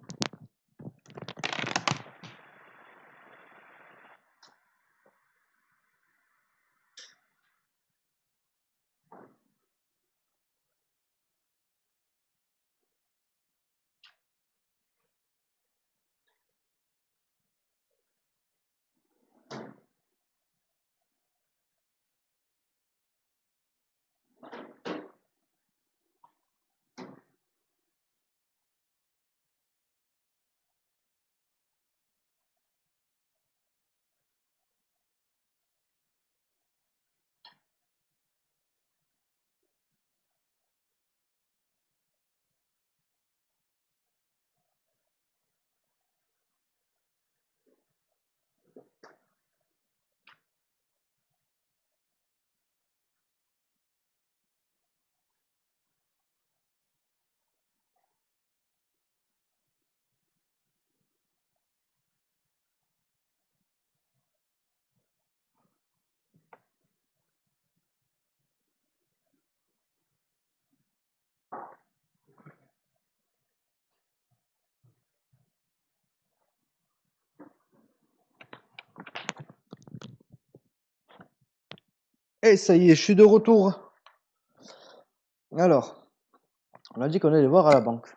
Et ça y est, je suis de retour. Alors, on a dit qu'on allait voir à la banque.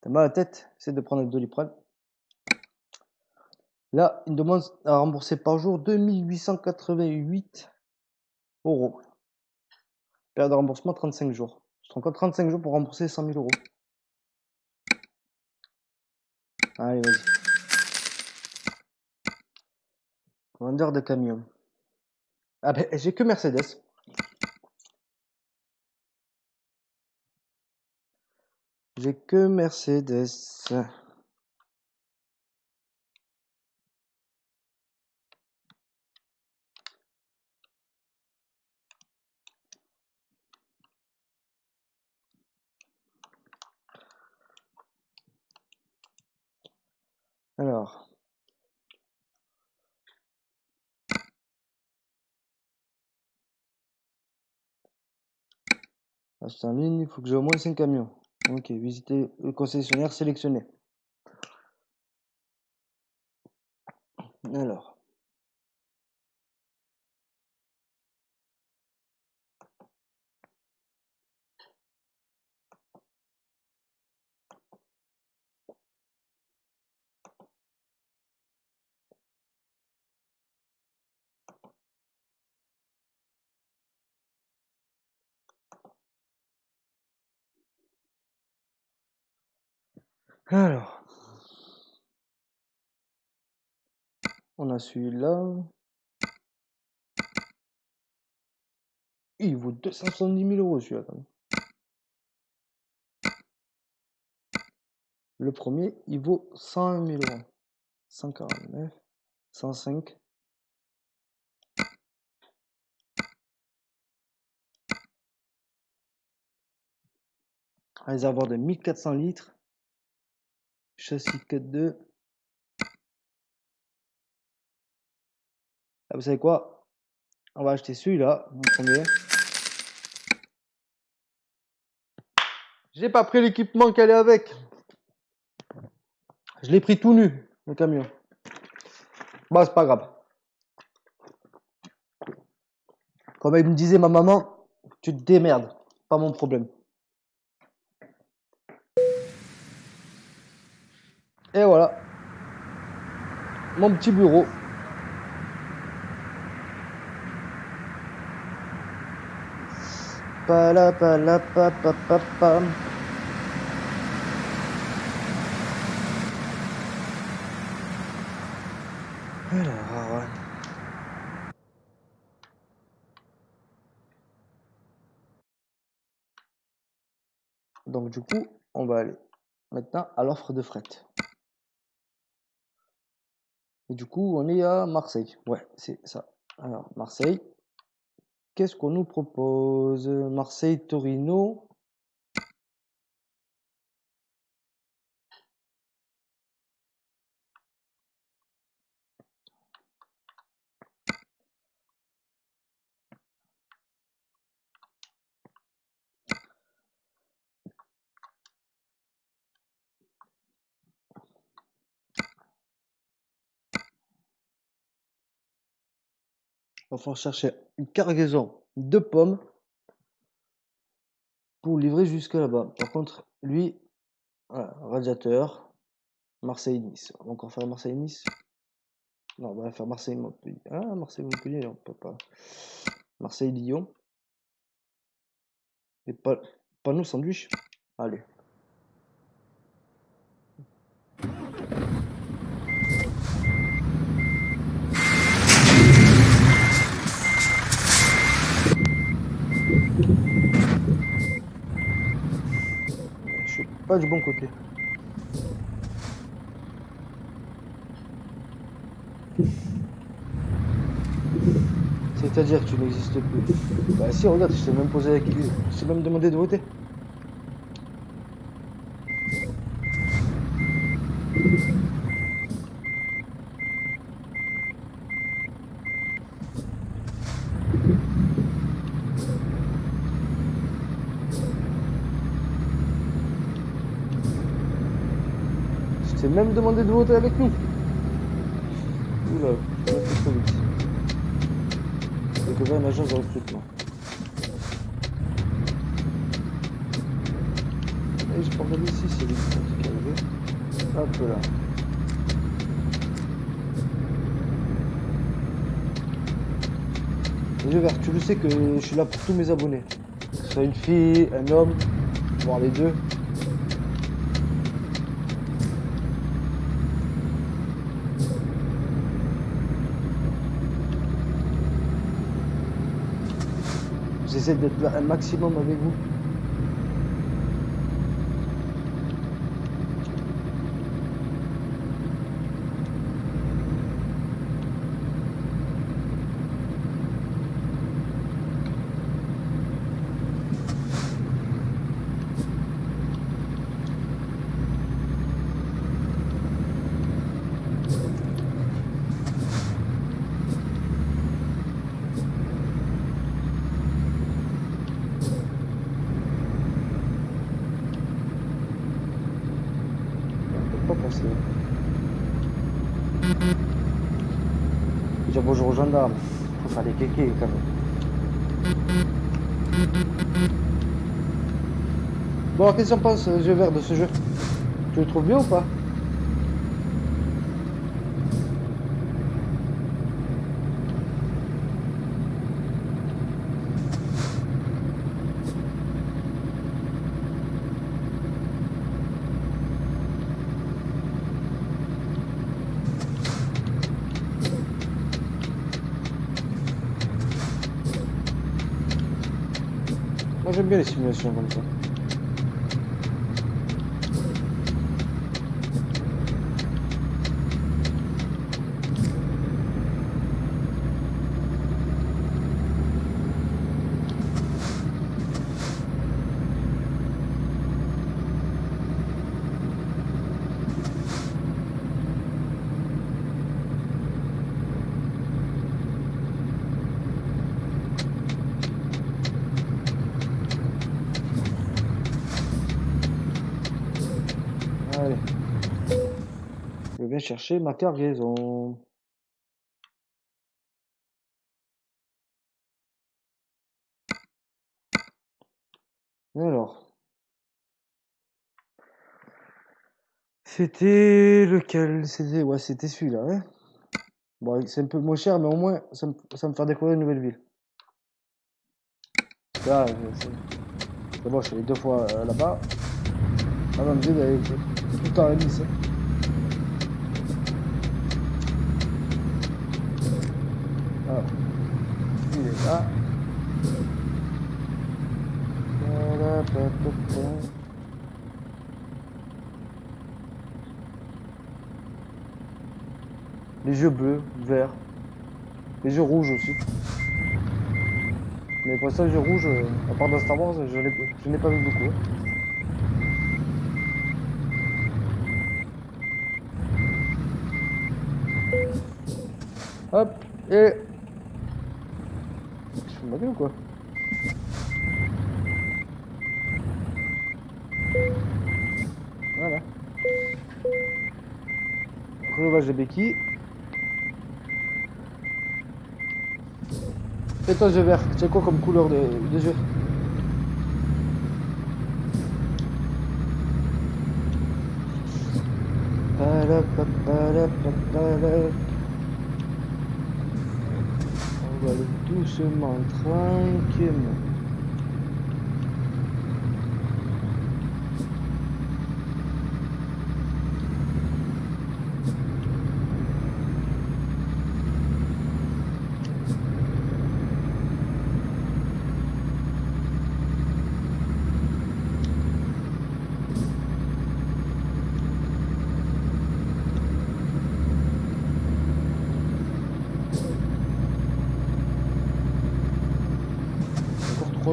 T'as mal à la tête, c'est de prendre le doliprane. Là, il demande à rembourser par jour 2888 euros. Période de remboursement 35 jours. Je te rends compte 35 jours pour rembourser 100 000 euros. Allez, vas-y. Vendeur de camion. Ah ben, j'ai que Mercedes. J'ai que Mercedes. Alors. Acheter en ligne, il faut que j'ai au moins 5 camions. Ok, visiter le concessionnaire sélectionné. Alors. Alors. On a celui-là. Il vaut 270 000 euros celui-là. Le premier, il vaut 101 000 euros. 149, 105. Réservoir de 1400 litres. Châssis 4.2. Ah, vous savez quoi? On va acheter celui-là, premier. J'ai pas pris l'équipement qu'elle est avec. Je l'ai pris tout nu, le camion. Bah, c'est pas grave. Comme elle me disait ma maman, tu te démerdes, pas mon problème. Et voilà. Mon petit bureau. Pala, pala, pa, pa, pa, pa. Alors, donc du coup, on va aller maintenant à l'offre de fret. Et du coup, on est à Marseille. Ouais, c'est ça. Alors, Marseille. Qu'est-ce qu'on nous propose? Marseille-Torino. Il va falloir chercher une cargaison de pommes pour livrer jusque là-bas. Par contre, lui, radiateur, Marseille-Nice. On va encore faire Marseille-Nice? Non, on va faire Marseille-Montpellier. Ah, Marseille-Montpellier, on peut pas. Marseille-Lyon. Et pas, panneau sandwich. Allez. Je suis pas du bon côté. C'est-à-dire que tu n'existes plus. Bah si, regarde, je t'ai même posé la. Je t'ai même demandé de voter. Je t'ai même demandé de voter avec nous. Oula, trop vite. Découvert une agence de recrutement. Et je peux ici, c'est lui qui arrivé. Hop là. Tu le sais que je suis là pour tous mes abonnés. Que ce soit une fille, un homme, voire les deux. J'essaie d'être un maximum avec vous. On peut pas passer. Dire bonjour aux gendarmes. Faut faire des kékés quand même. Bon, alors, qu'est-ce qu'on pense, euh, yeux verts, de ce jeu? Tu le trouves bien ou pas? Moi j'aime bien les simulations comme ça. Chercher ma cargaison. Alors? C'était lequel? C'était ouais, c'était celui-là. Hein bon, c'est un peu moins cher, mais au moins, ça me, ça fait découvrir une nouvelle ville. Là, c'est bon, je suis deux fois euh, là-bas. Tout le temps à. Hein. Voilà. Les yeux bleus, verts. Les yeux rouges aussi. Mais pour ça, les yeux rouges, euh, à part dans Star Wars, je n'ai pas vu beaucoup. Hop, et... Gueule ou quoi Voilà. Relevage de béquilles. Et toi, yeux vert, c'est quoi comme couleur de, de yeux Aller doucement, tranquillement.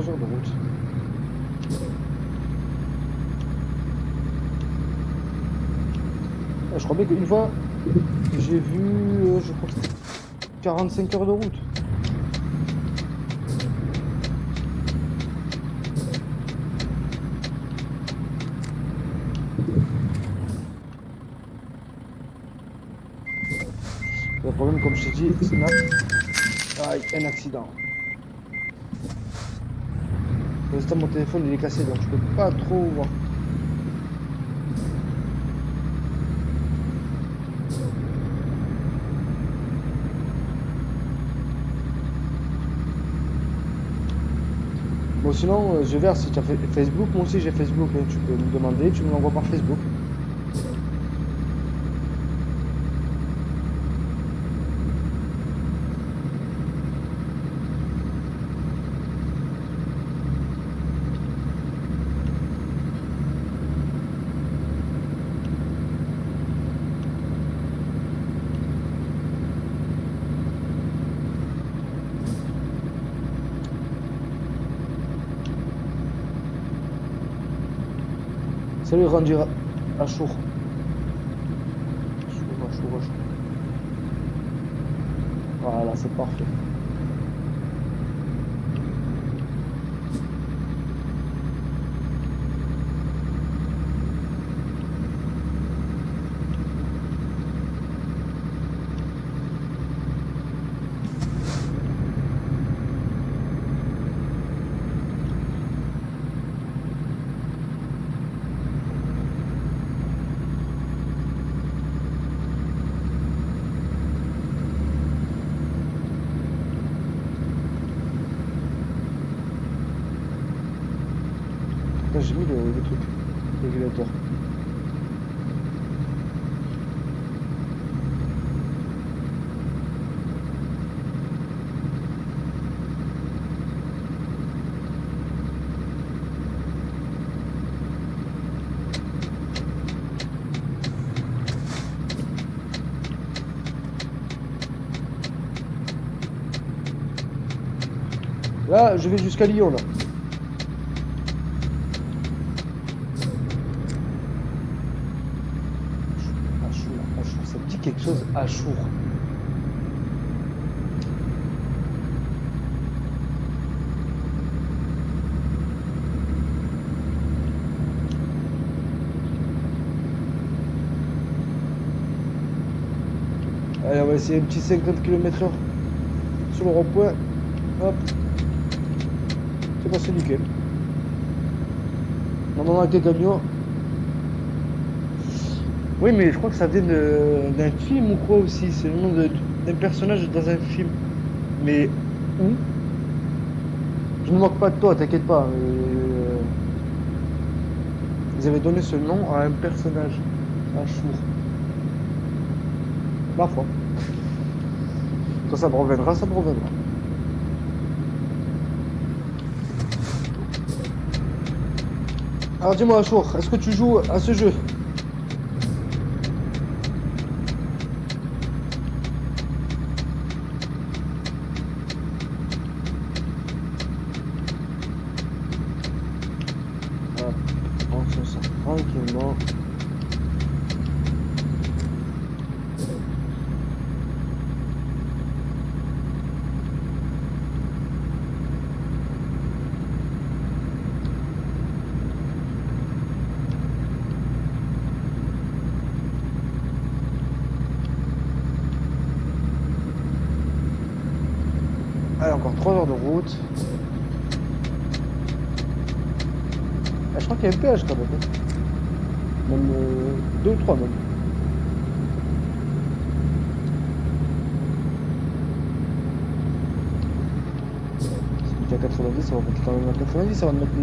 heures de route. Ah, qu'une fois, j'ai vu, euh, je crois que 45 heures de route. Le problème, comme je t'ai dit, c'est un accident. Pour l'instant, mon téléphone il est cassé donc je peux pas trop voir. Sinon, euh, je verrai si tu as Facebook, moi aussi j'ai Facebook, hein. tu peux me demander, tu me l'envoies par Facebook. Rendu à chaud. Voilà, c'est parfait. J'ai mis le, le truc, le régulateur. Là, je vais jusqu'à Lyon, là. Allez, on va essayer un petit 50 km heure sur le rond-point. Hop. C'est passé nickel. Normalement, avec des camions, oui, mais je crois que ça vient d'un film ou quoi aussi. C'est le nom d'un personnage dans un film. Mais où? Je ne moque pas de toi, t'inquiète pas. mais, euh, Ils avaient donné ce nom à un personnage. Un chour. Ma foi. Quand ça me reviendra, ça me reviendra. Alors dis-moi, Chour, est-ce que tu joues à ce jeu Hop, on se sent tranquillement. Allez, encore 3 heures de route. Ah, je crois qu'il y a un péage quand même. hein. Même 2 ou 3 même. Si à 90, ça va mettre quand même à 90, ça va me mettre.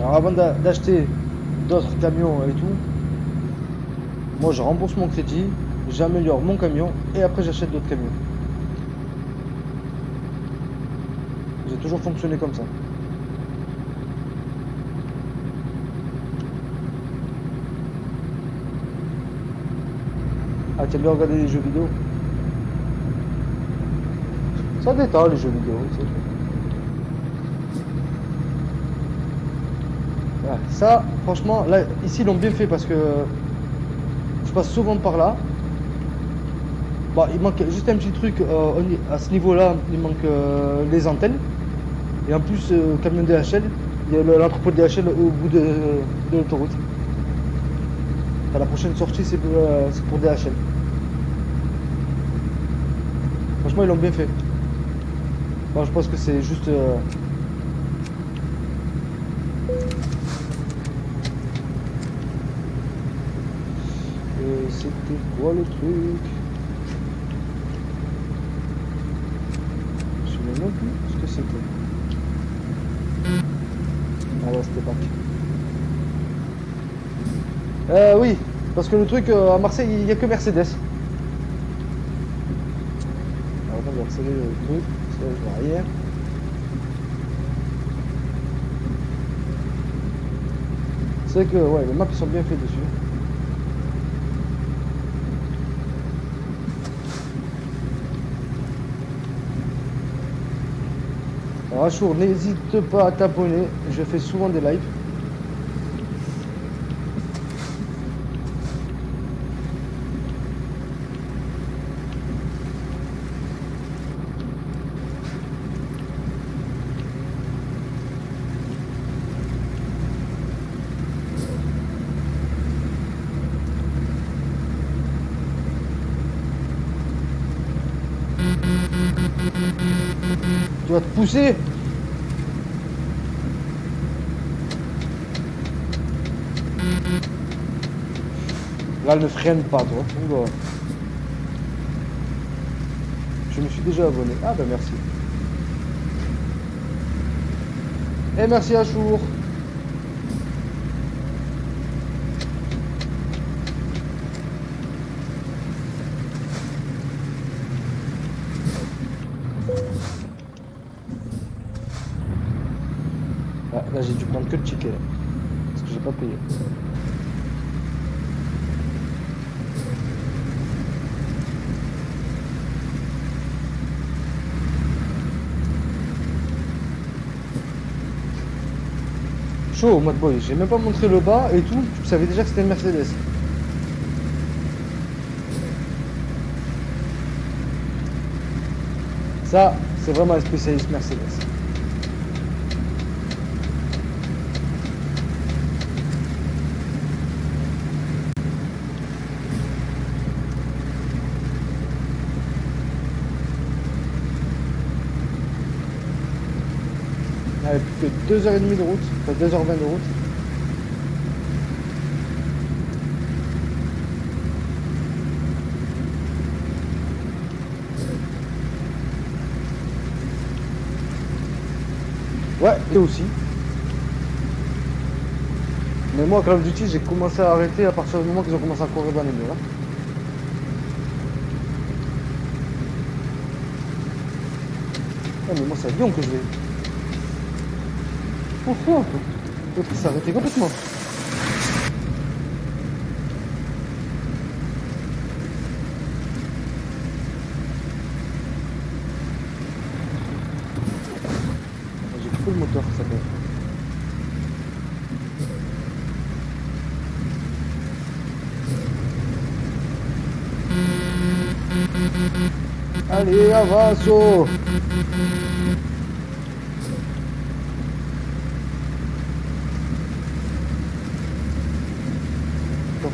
Alors avant d'a- d'acheter d'autres camions et tout, moi je rembourse mon crédit, j'améliore mon camion et après j'achète d'autres camions. J'ai toujours fonctionné comme ça. Ah, t'aimes bien regarder les jeux vidéo? Ça détend les jeux vidéo. Ça, franchement, là, ici ils l'ont bien fait parce que je passe souvent par là. Bon, il manque juste un petit truc euh, à ce niveau-là, il manque euh, les antennes. Et en plus, euh, camion DHL, il y a le- l'entrepôt DHL au bout de, l'autoroute. La prochaine sortie, c'est euh, c'est pour DHL. Franchement, ils l'ont bien fait. Je pense que c'est juste. euh, Et c'était quoi le truc? Je me souviens même plus ce que c'était. Ah c'était pas. Euh, oui, parce que le truc euh, à Marseille, il n'y a que Mercedes. Alors, je vais accélérer le truc, C'est que ouais, les maps sont bien faits dessus. Alors Achour, n'hésite pas à t'abonner, je fais souvent des lives. Pousser Là, ne freine pas, toi. Je me suis déjà abonné. Ah, ben merci. Et merci à Chour. Ah, là, j'ai dû prendre que le ticket. là. Parce que j'ai pas payé. Chaud, mode boy. J'ai même pas montré le bas et tout. Tu savais déjà que c'était une Mercedes. Ça, c'est vraiment un spécialiste Mercedes. Que 2h30 de route, enfin 2h20 de route. Ouais, et aussi. Mais moi, Call of Duty, j'ai commencé à arrêter à partir du moment qu'ils ont commencé à courir dans les murs. hein. Ah, mais moi, c'est à Lyon que je vais. Oh, oh, l'autre, complètement. J'ai coupé le moteur, ça fait. Allez, avance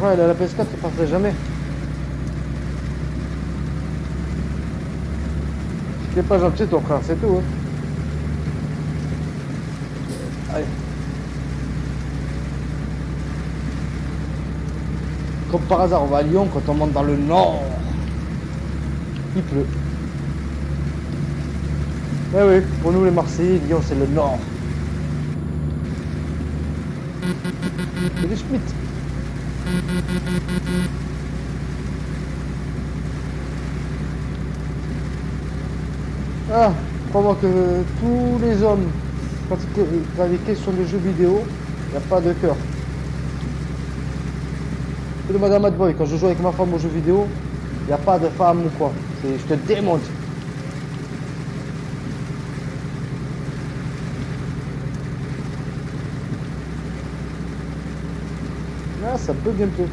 A la PS4, il partait jamais. Est pas gentil, ton frère, c'est tout. Hein. Allez. Comme par hasard, on va à Lyon quand on monte dans le nord. Il pleut. Eh oui, pour nous les Marseillais, Lyon c'est le nord. C'est des Schmitt. Ah, crois-moi que tous les hommes, question de jeux vidéo, il n'y a pas de cœur. de Madame Madboy, quand je joue avec ma femme aux jeux vidéo, il n'y a pas de femme ou quoi. Je te démonte. Ah, ça peut bientôt.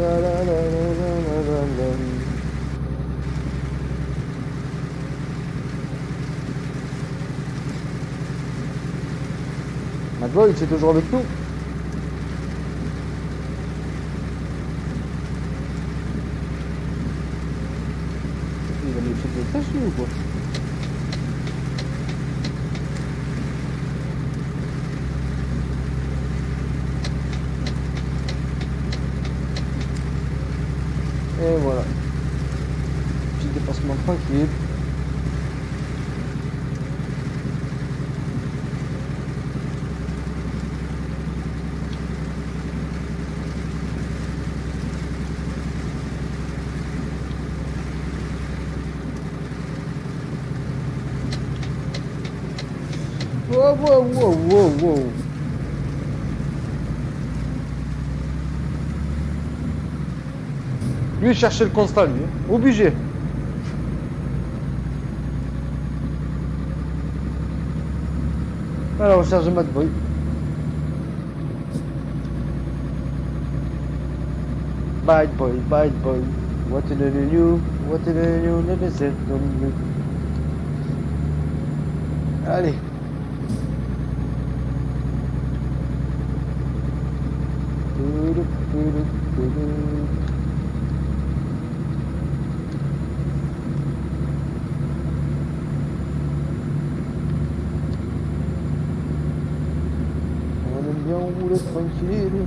La la la la la la la la. Madboy, tu es toujours avec nous Il va nous faire des tâches lui, ou quoi Et voilà. Petit dépassement tranquille. Wow, wow, wow, wow, wow. Cherchait le constat, lui. hein. Obligé. À la recherche de Mad Boy. Bad boy, bad boy. What did I do? What did I do? Let me. Allez. Tudu, tudu, tudu. On aime bien rouler tranquille.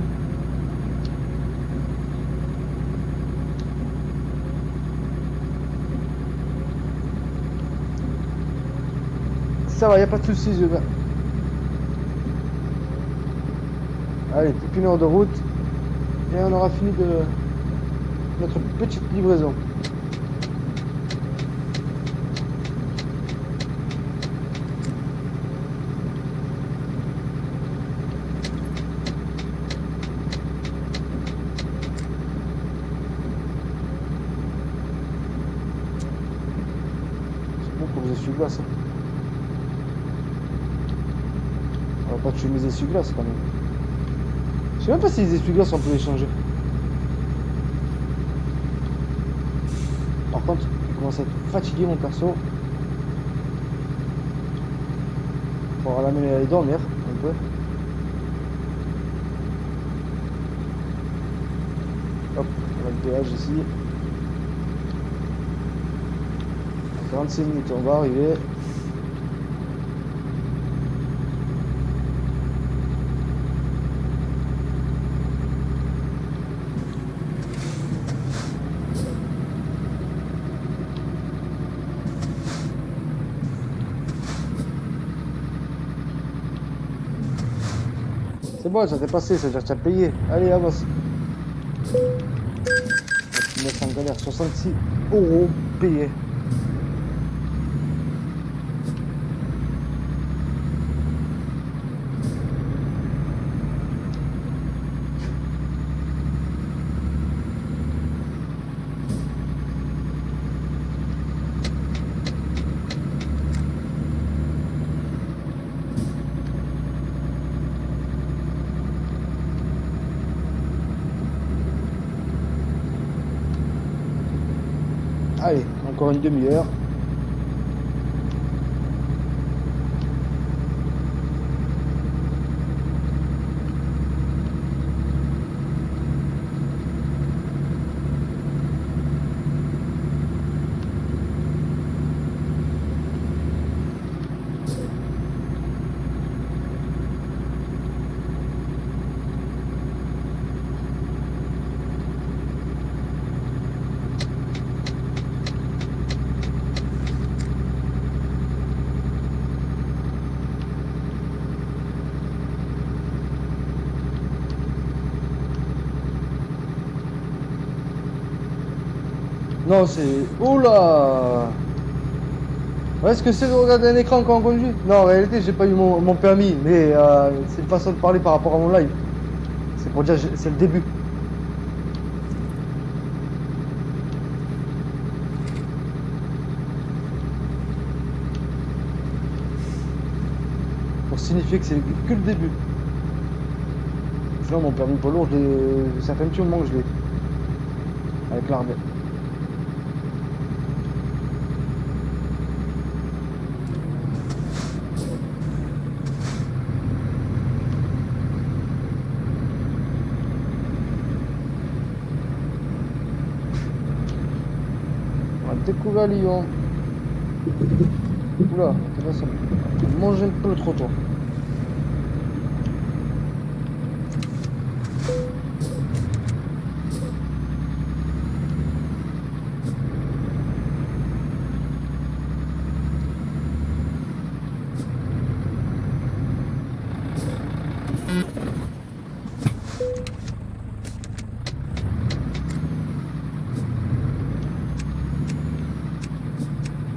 Ça va, y a pas de soucis, je vais. Allez, plus qu'une heure de route et on aura fini de notre petite livraison. C'est bon pour les essuie-glaces. hein. On va pas tuer mes essuie-glaces quand même. Je sais même pas si les essuie-glaces on peut les changer. Par contre, il commence à être fatigué mon perso. On va l'amener à aller dormir un peu. Hop, on a le péage ici. 45 minutes, on va arriver. Bon, ça t'est passé, ça veut dire que tu as payé. Allez, avance. Tu en galère, 66 euros payés. Allez, encore une demi-heure. C'est... Oula Est-ce que c'est de regarder un écran quand on conduit? Non, en réalité, j'ai pas eu mon, permis, mais euh, c'est une façon de parler par rapport à mon live. C'est pour dire, c'est le début. Pour signifier que c'est que le début. Sinon, mon permis poids lourd, je l'ai- ça fait un petit moment que je l'ai. Avec l'armée. On a découvert Lyon. Oula, c'est ça. Manger un peu le trottoir.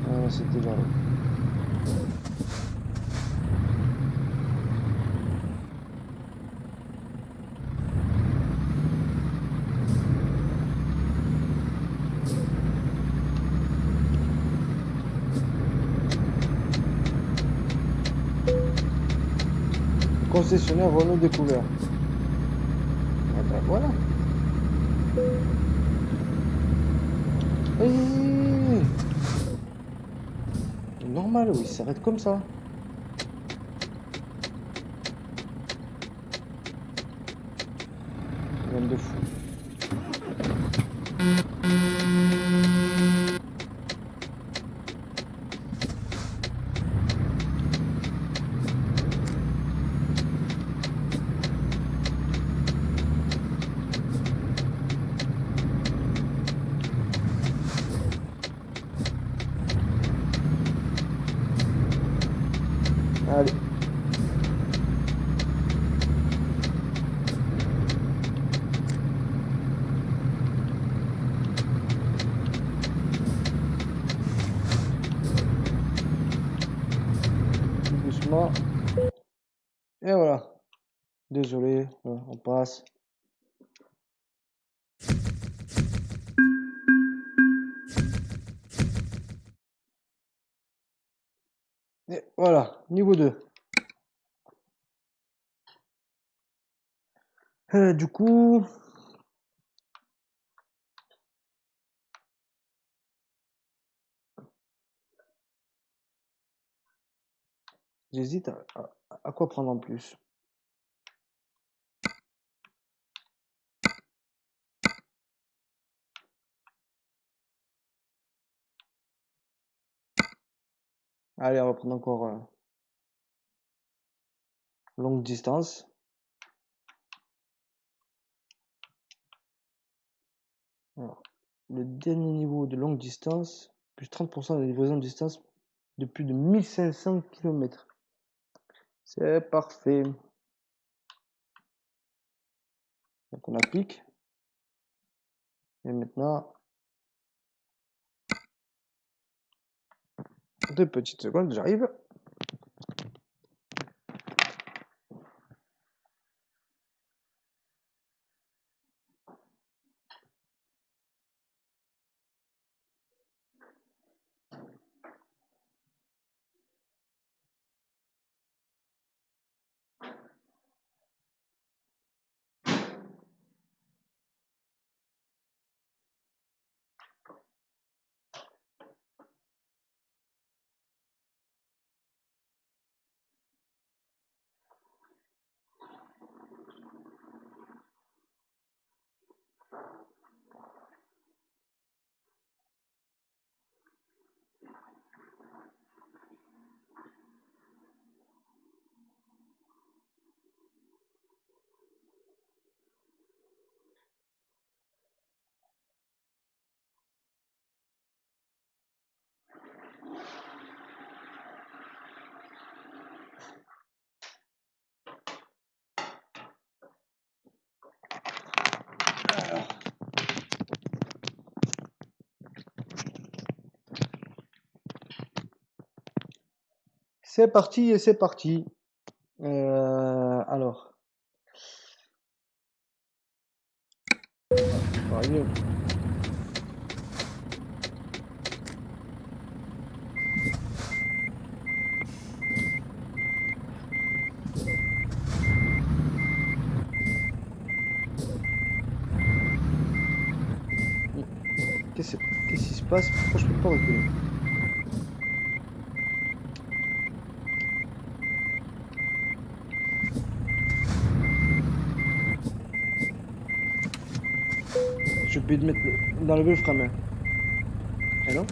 Ah, c'était vers là. Concessionnaire Renault découvert. Ah ben, voilà. Hey Normal, oui, il s'arrête comme ça. Même de fou. Allez. Tout doucement. Et voilà. Désolé, euh, on passe. Et voilà, niveau 2. Euh, du coup, J'hésite à, quoi prendre en plus? Allez, on va prendre encore euh, longue distance. Alors, le dernier niveau de longue distance, plus 30% de livraison de distance de plus de 1500 km. C'est parfait. Donc on applique. Et maintenant, deux petites secondes, j'arrive. C'est parti et c'est parti. Euh, alors. Qu'est-ce qui se passe? Pourquoi je peux pas reculer? Je peux mettre d'enlever le main. Eh non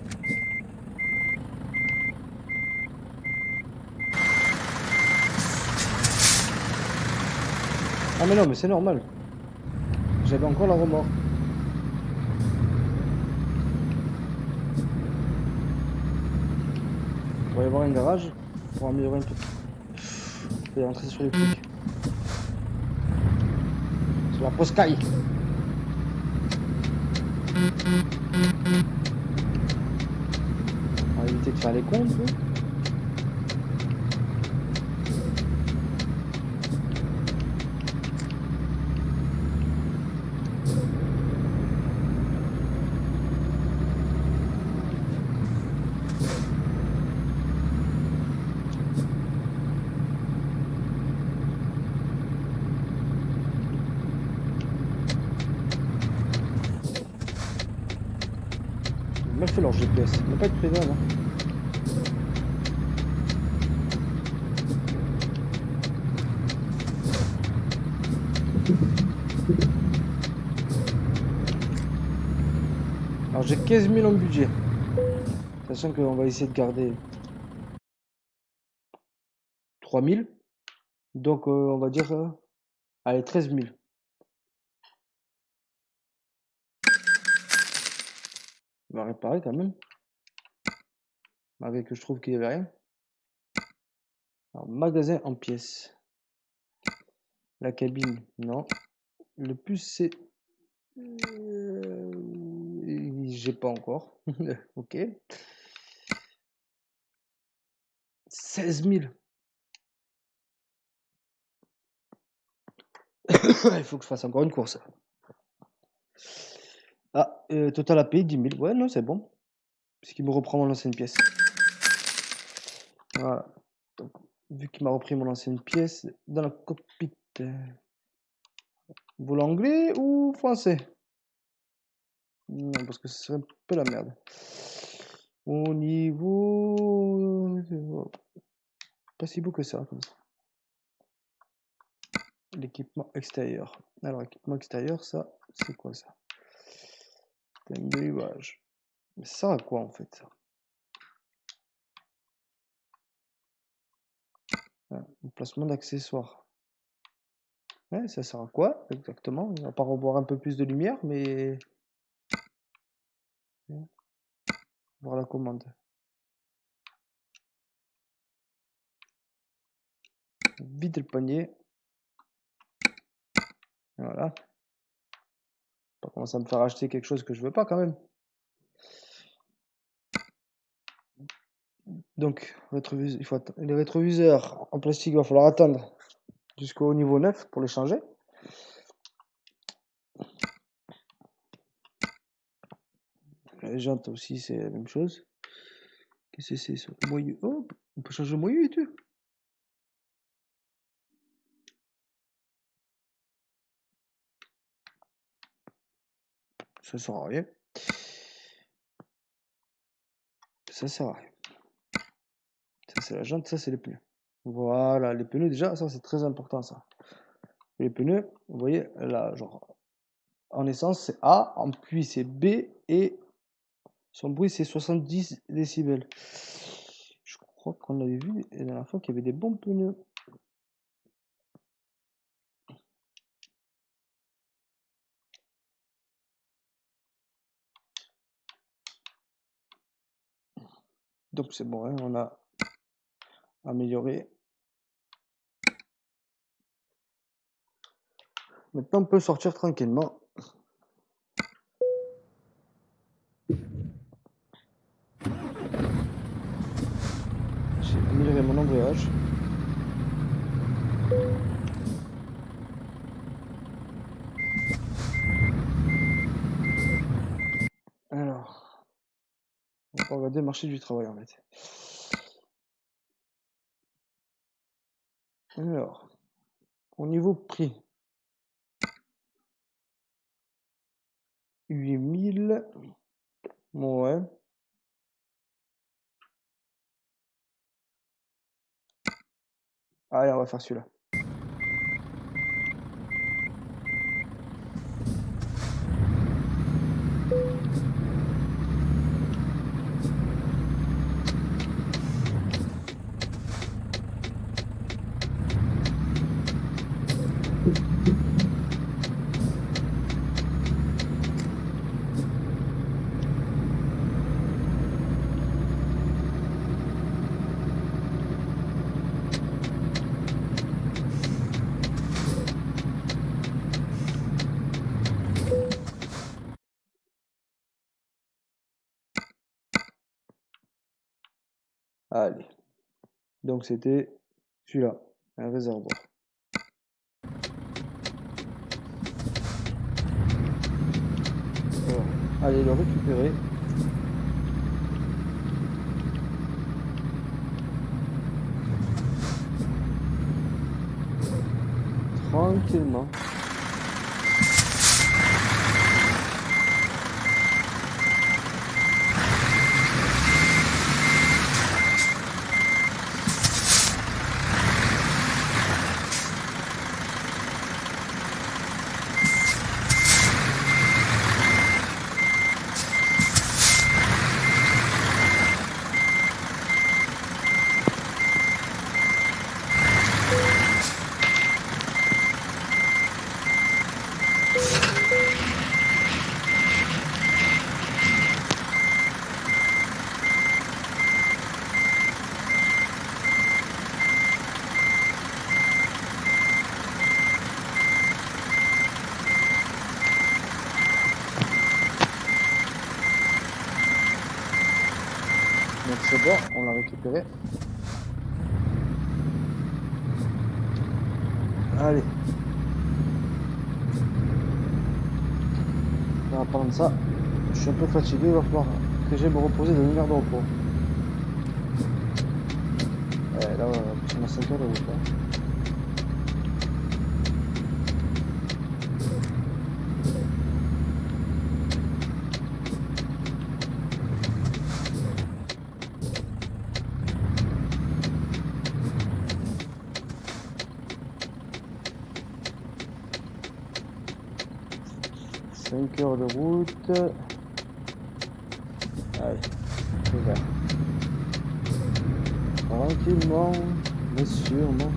Ah mais non, mais c'est normal. J'avais encore la remorque. Il va y avoir un garage pour améliorer un peu. Je vais rentrer sur les flics. Sur la poscaille. On va éviter de faire les cons un peu. Ils ont mal fait leur GPS. Ils n'ont pas être présent là. Alors j'ai 15 000 en budget. Sachant qu'on va essayer de garder 3 000. Donc euh, on va dire... allez, 13 000. On va réparer quand même. Malgré que je trouve qu'il n'y avait rien. Magasin en pièces. La cabine, non. Le plus c'est... Euh, J'ai pas encore. ok. 16 000. Il faut que je fasse encore une course. Ah, euh, total à payer 10 000. Ouais, non, c'est bon. Puisqu'il me reprend mon ancienne pièce. Voilà. Vu qu'il m'a repris mon ancienne pièce, dans la cockpit, euh, vous voulez anglais ou français? Non, parce que ce serait un peu la merde. Au niveau... Pas si beau que ça. L'équipement extérieur. Alors, équipement extérieur, ça, c'est quoi ça? C'est un béluage. Mais ça à quoi en fait ça? Ah, placement d'accessoires. Ouais, ça sert à quoi exactement? Va pas revoir un peu plus de lumière, mais... Voir la commande. Vide le panier. Voilà. Pas commencer à me faire acheter quelque chose que je veux pas quand même. Donc, les rétroviseurs en plastique, il va falloir attendre jusqu'au niveau 9 pour les changer. Les jantes aussi, c'est la même chose. Qu'est-ce que c'est ça? Oh, on peut changer le moyeu et tout. Ça sert à rien. Ça sert à rien. Ça c'est la jante, ça c'est les pneus. Voilà, les pneus déjà, ça c'est très important ça. Les pneus, vous voyez, là, genre, en essence c'est A, en pluie c'est B et son bruit c'est 70 décibels. Je crois qu'on avait vu la dernière fois qu'il y avait des bons pneus. Donc c'est bon, hein, on a amélioré. Maintenant on peut sortir tranquillement. J'ai amélioré mon embrayage. On va marché du travail en fait. Alors, au niveau prix, 8000. Ouais. Allez, on va faire celui-là. Allez. Donc c'était celui-là, un réservoir. allez le récupérer. Tranquillement. Allez. On va prendre ça. Je suis un peu fatigué, il va falloir que j'aille me reposer dans une heure de repos. Là, on va 5 heures de route. 5 heures de route. Allez, c'est vert. Tranquillement, mais sûrement.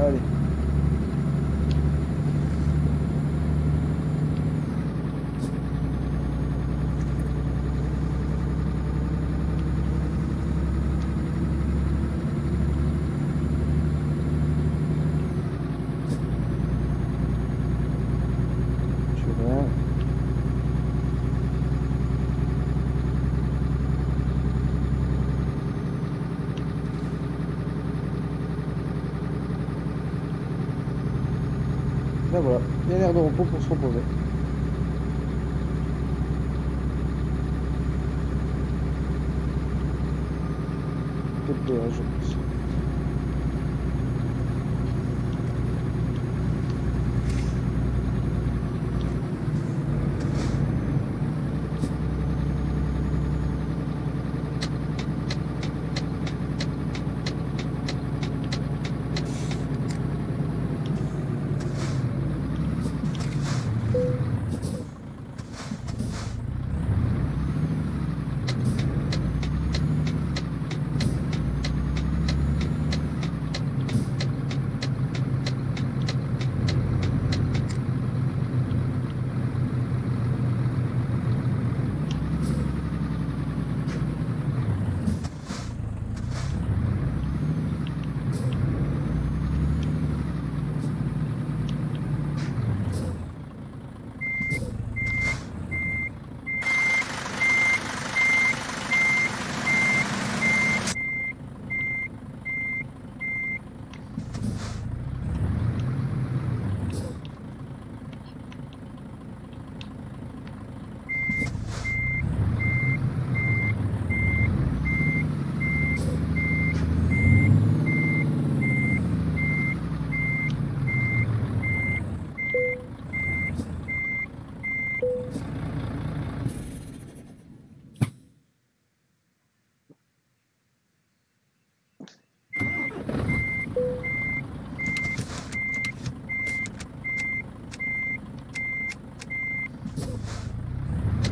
Allez. Je viens. Ben voilà, il y a un air de repos pour se reposer. Peut-être péage, je pense.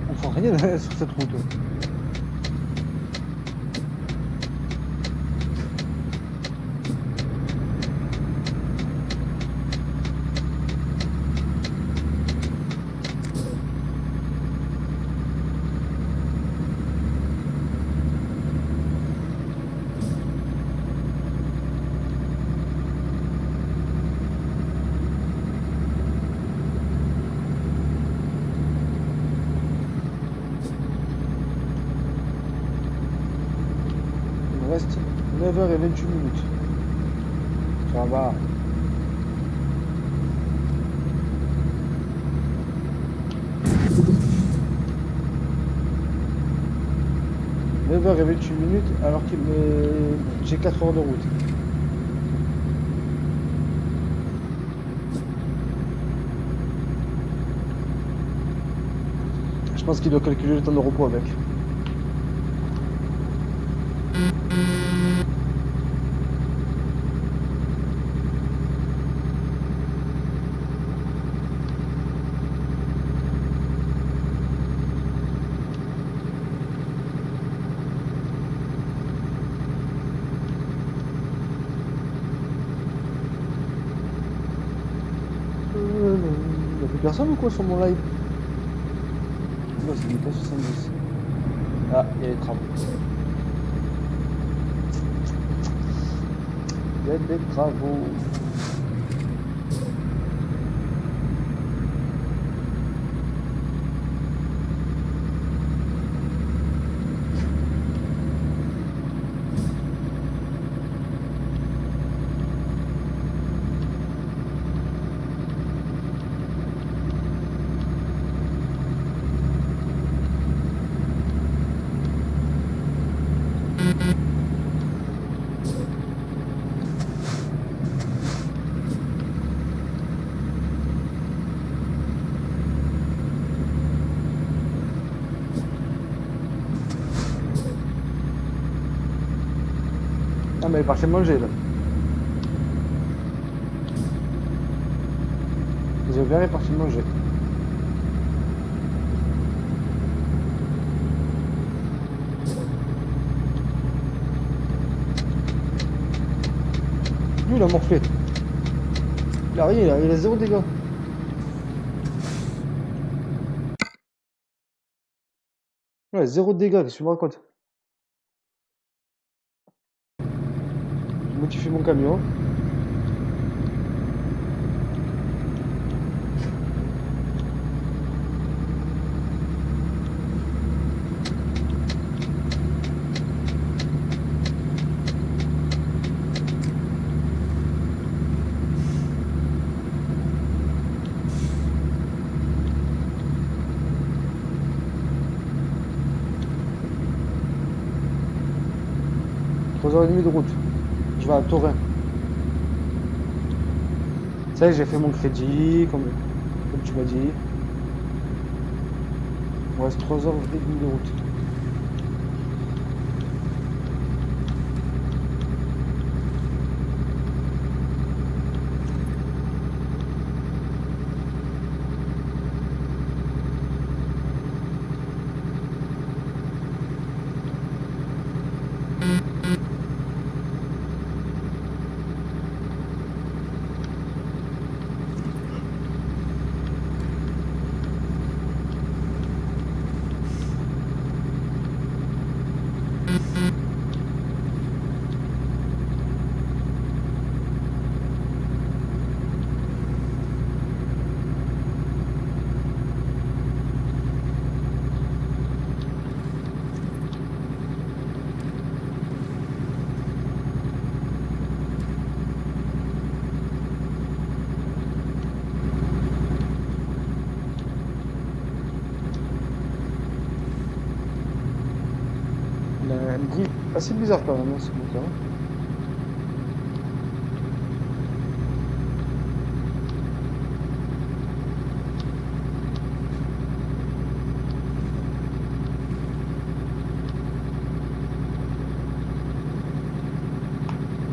On voit rien sur cette route. Il me reste 9h28 minutes. Ça va. « 9h28 minutes alors que j'ai 4 heures de route. Je pense qu'il doit calculer le temps de repos avec. Euh, Personne ou quoi sur mon live? Non, c'est pas 70. Ah, il y a les travaux. Il y a des travaux. Partie manger là. Ouvert, elle est partie manger. Lui il a morflé. Il a rien, il a, il a zéro dégâts. Ouais, zéro dégâts, qu'est-ce me Je modifie mon camion. Trois heures et demie de route. Je vais à Torin. Y est, j'ai fait mon crédit, comme, comme tu m'as dit. Il me reste 3 heures et demie de route. Il a un bruit assez bizarre quand même, hein, ce.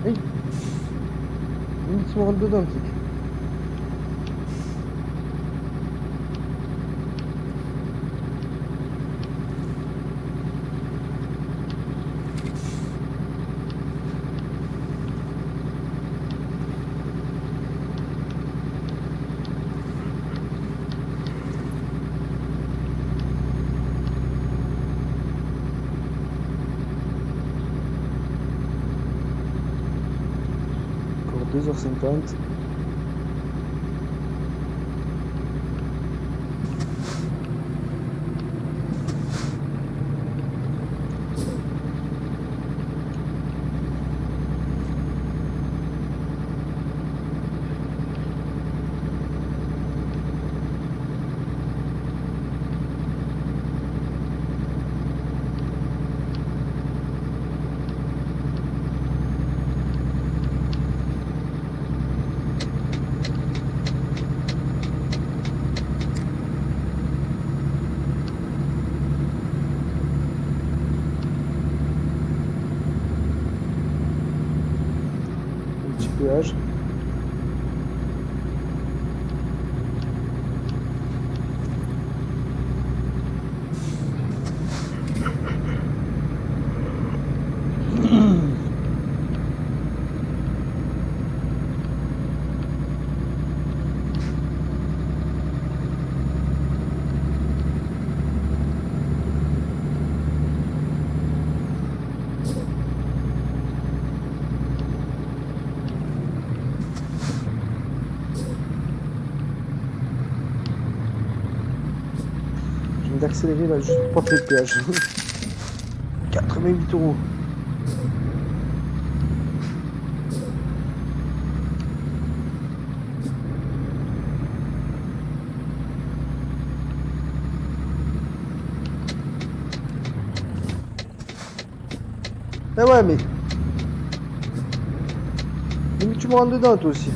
Hey Limite, tu me rentres dedans, importante. D'accélérer là juste pour prendre le péage. 88 euros. Eh ouais, mais... Mais tu me rentres dedans, toi aussi.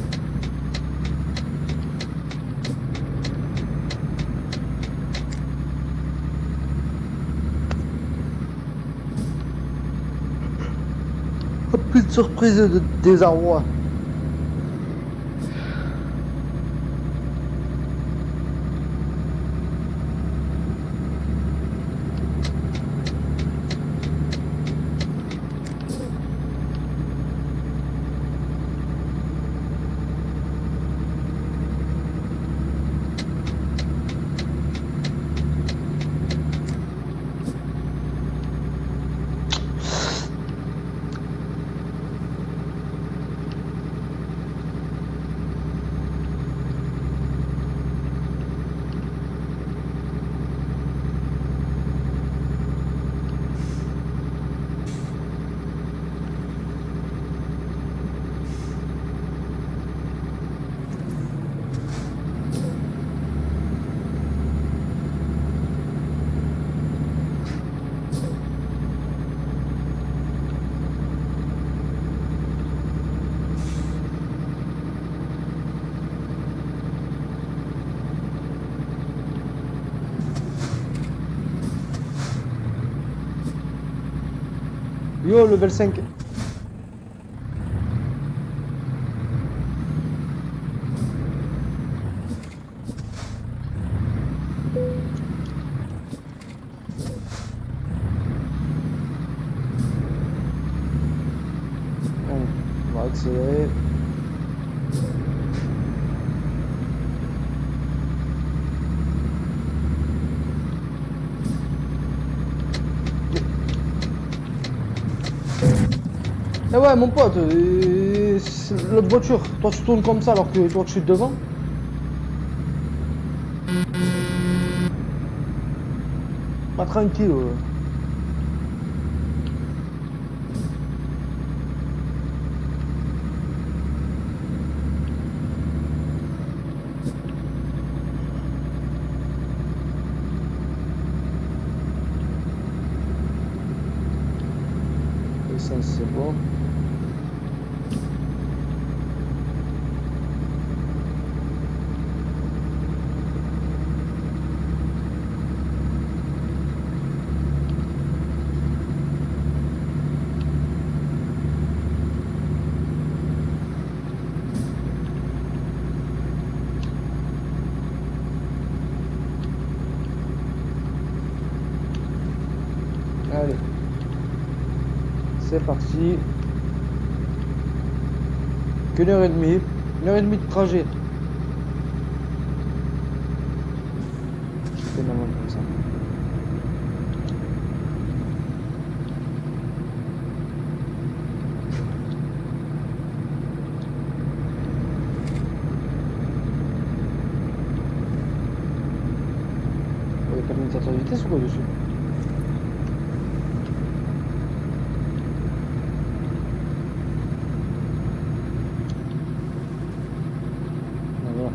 Oh, plus de surprise de désarroi. Yo, level 5. Bon, on va accélérer. Eh ouais, mon pote, l'autre voiture, toi tu tournes comme ça alors que toi tu suis devant. Pas tranquille. Essence, c'est bon. Allez. C'est parti. Qu'une heure et demie. Une heure et demie de trajet. Comme ça. N'y a de vitesse ou quoi dessus Ah, voilà.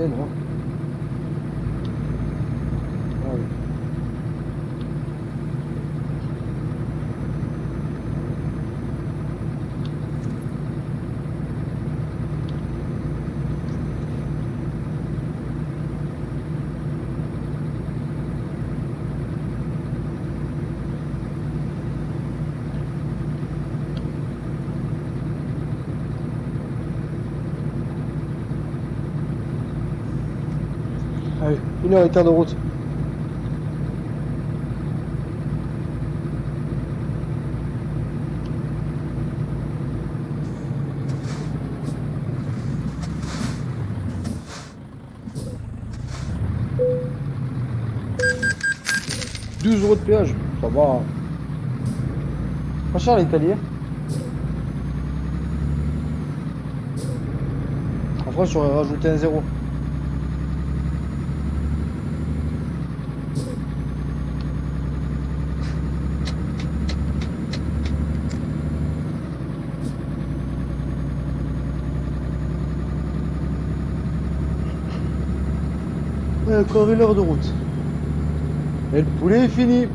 Eh non. Ah oui. Heure et quart de route. « 12 euros de péage, ça va. Pas cher l'Italie. En France, j'aurais rajouté un zéro. corridor de route. Et le poulet est fini.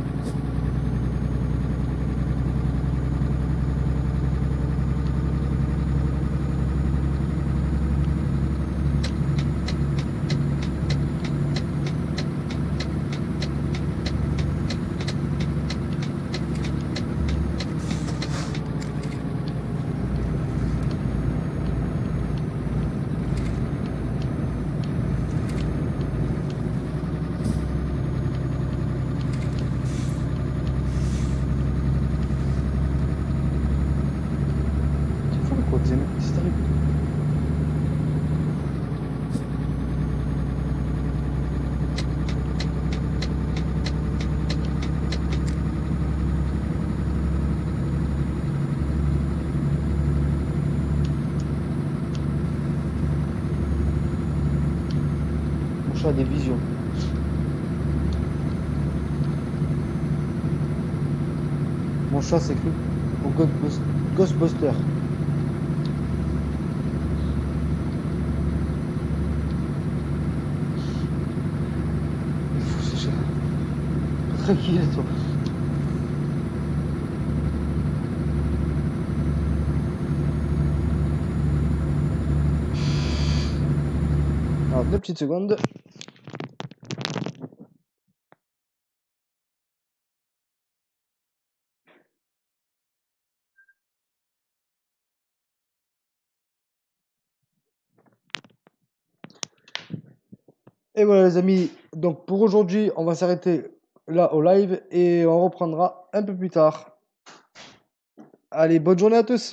Mon chat s'écrit au Ghostbus- Ghostbuster. Il est fou ce chat. Tranquille toi. Alors deux petites secondes. Et voilà les amis, donc pour aujourd'hui, on va s'arrêter là au live et on reprendra un peu plus tard. Allez, bonne journée à tous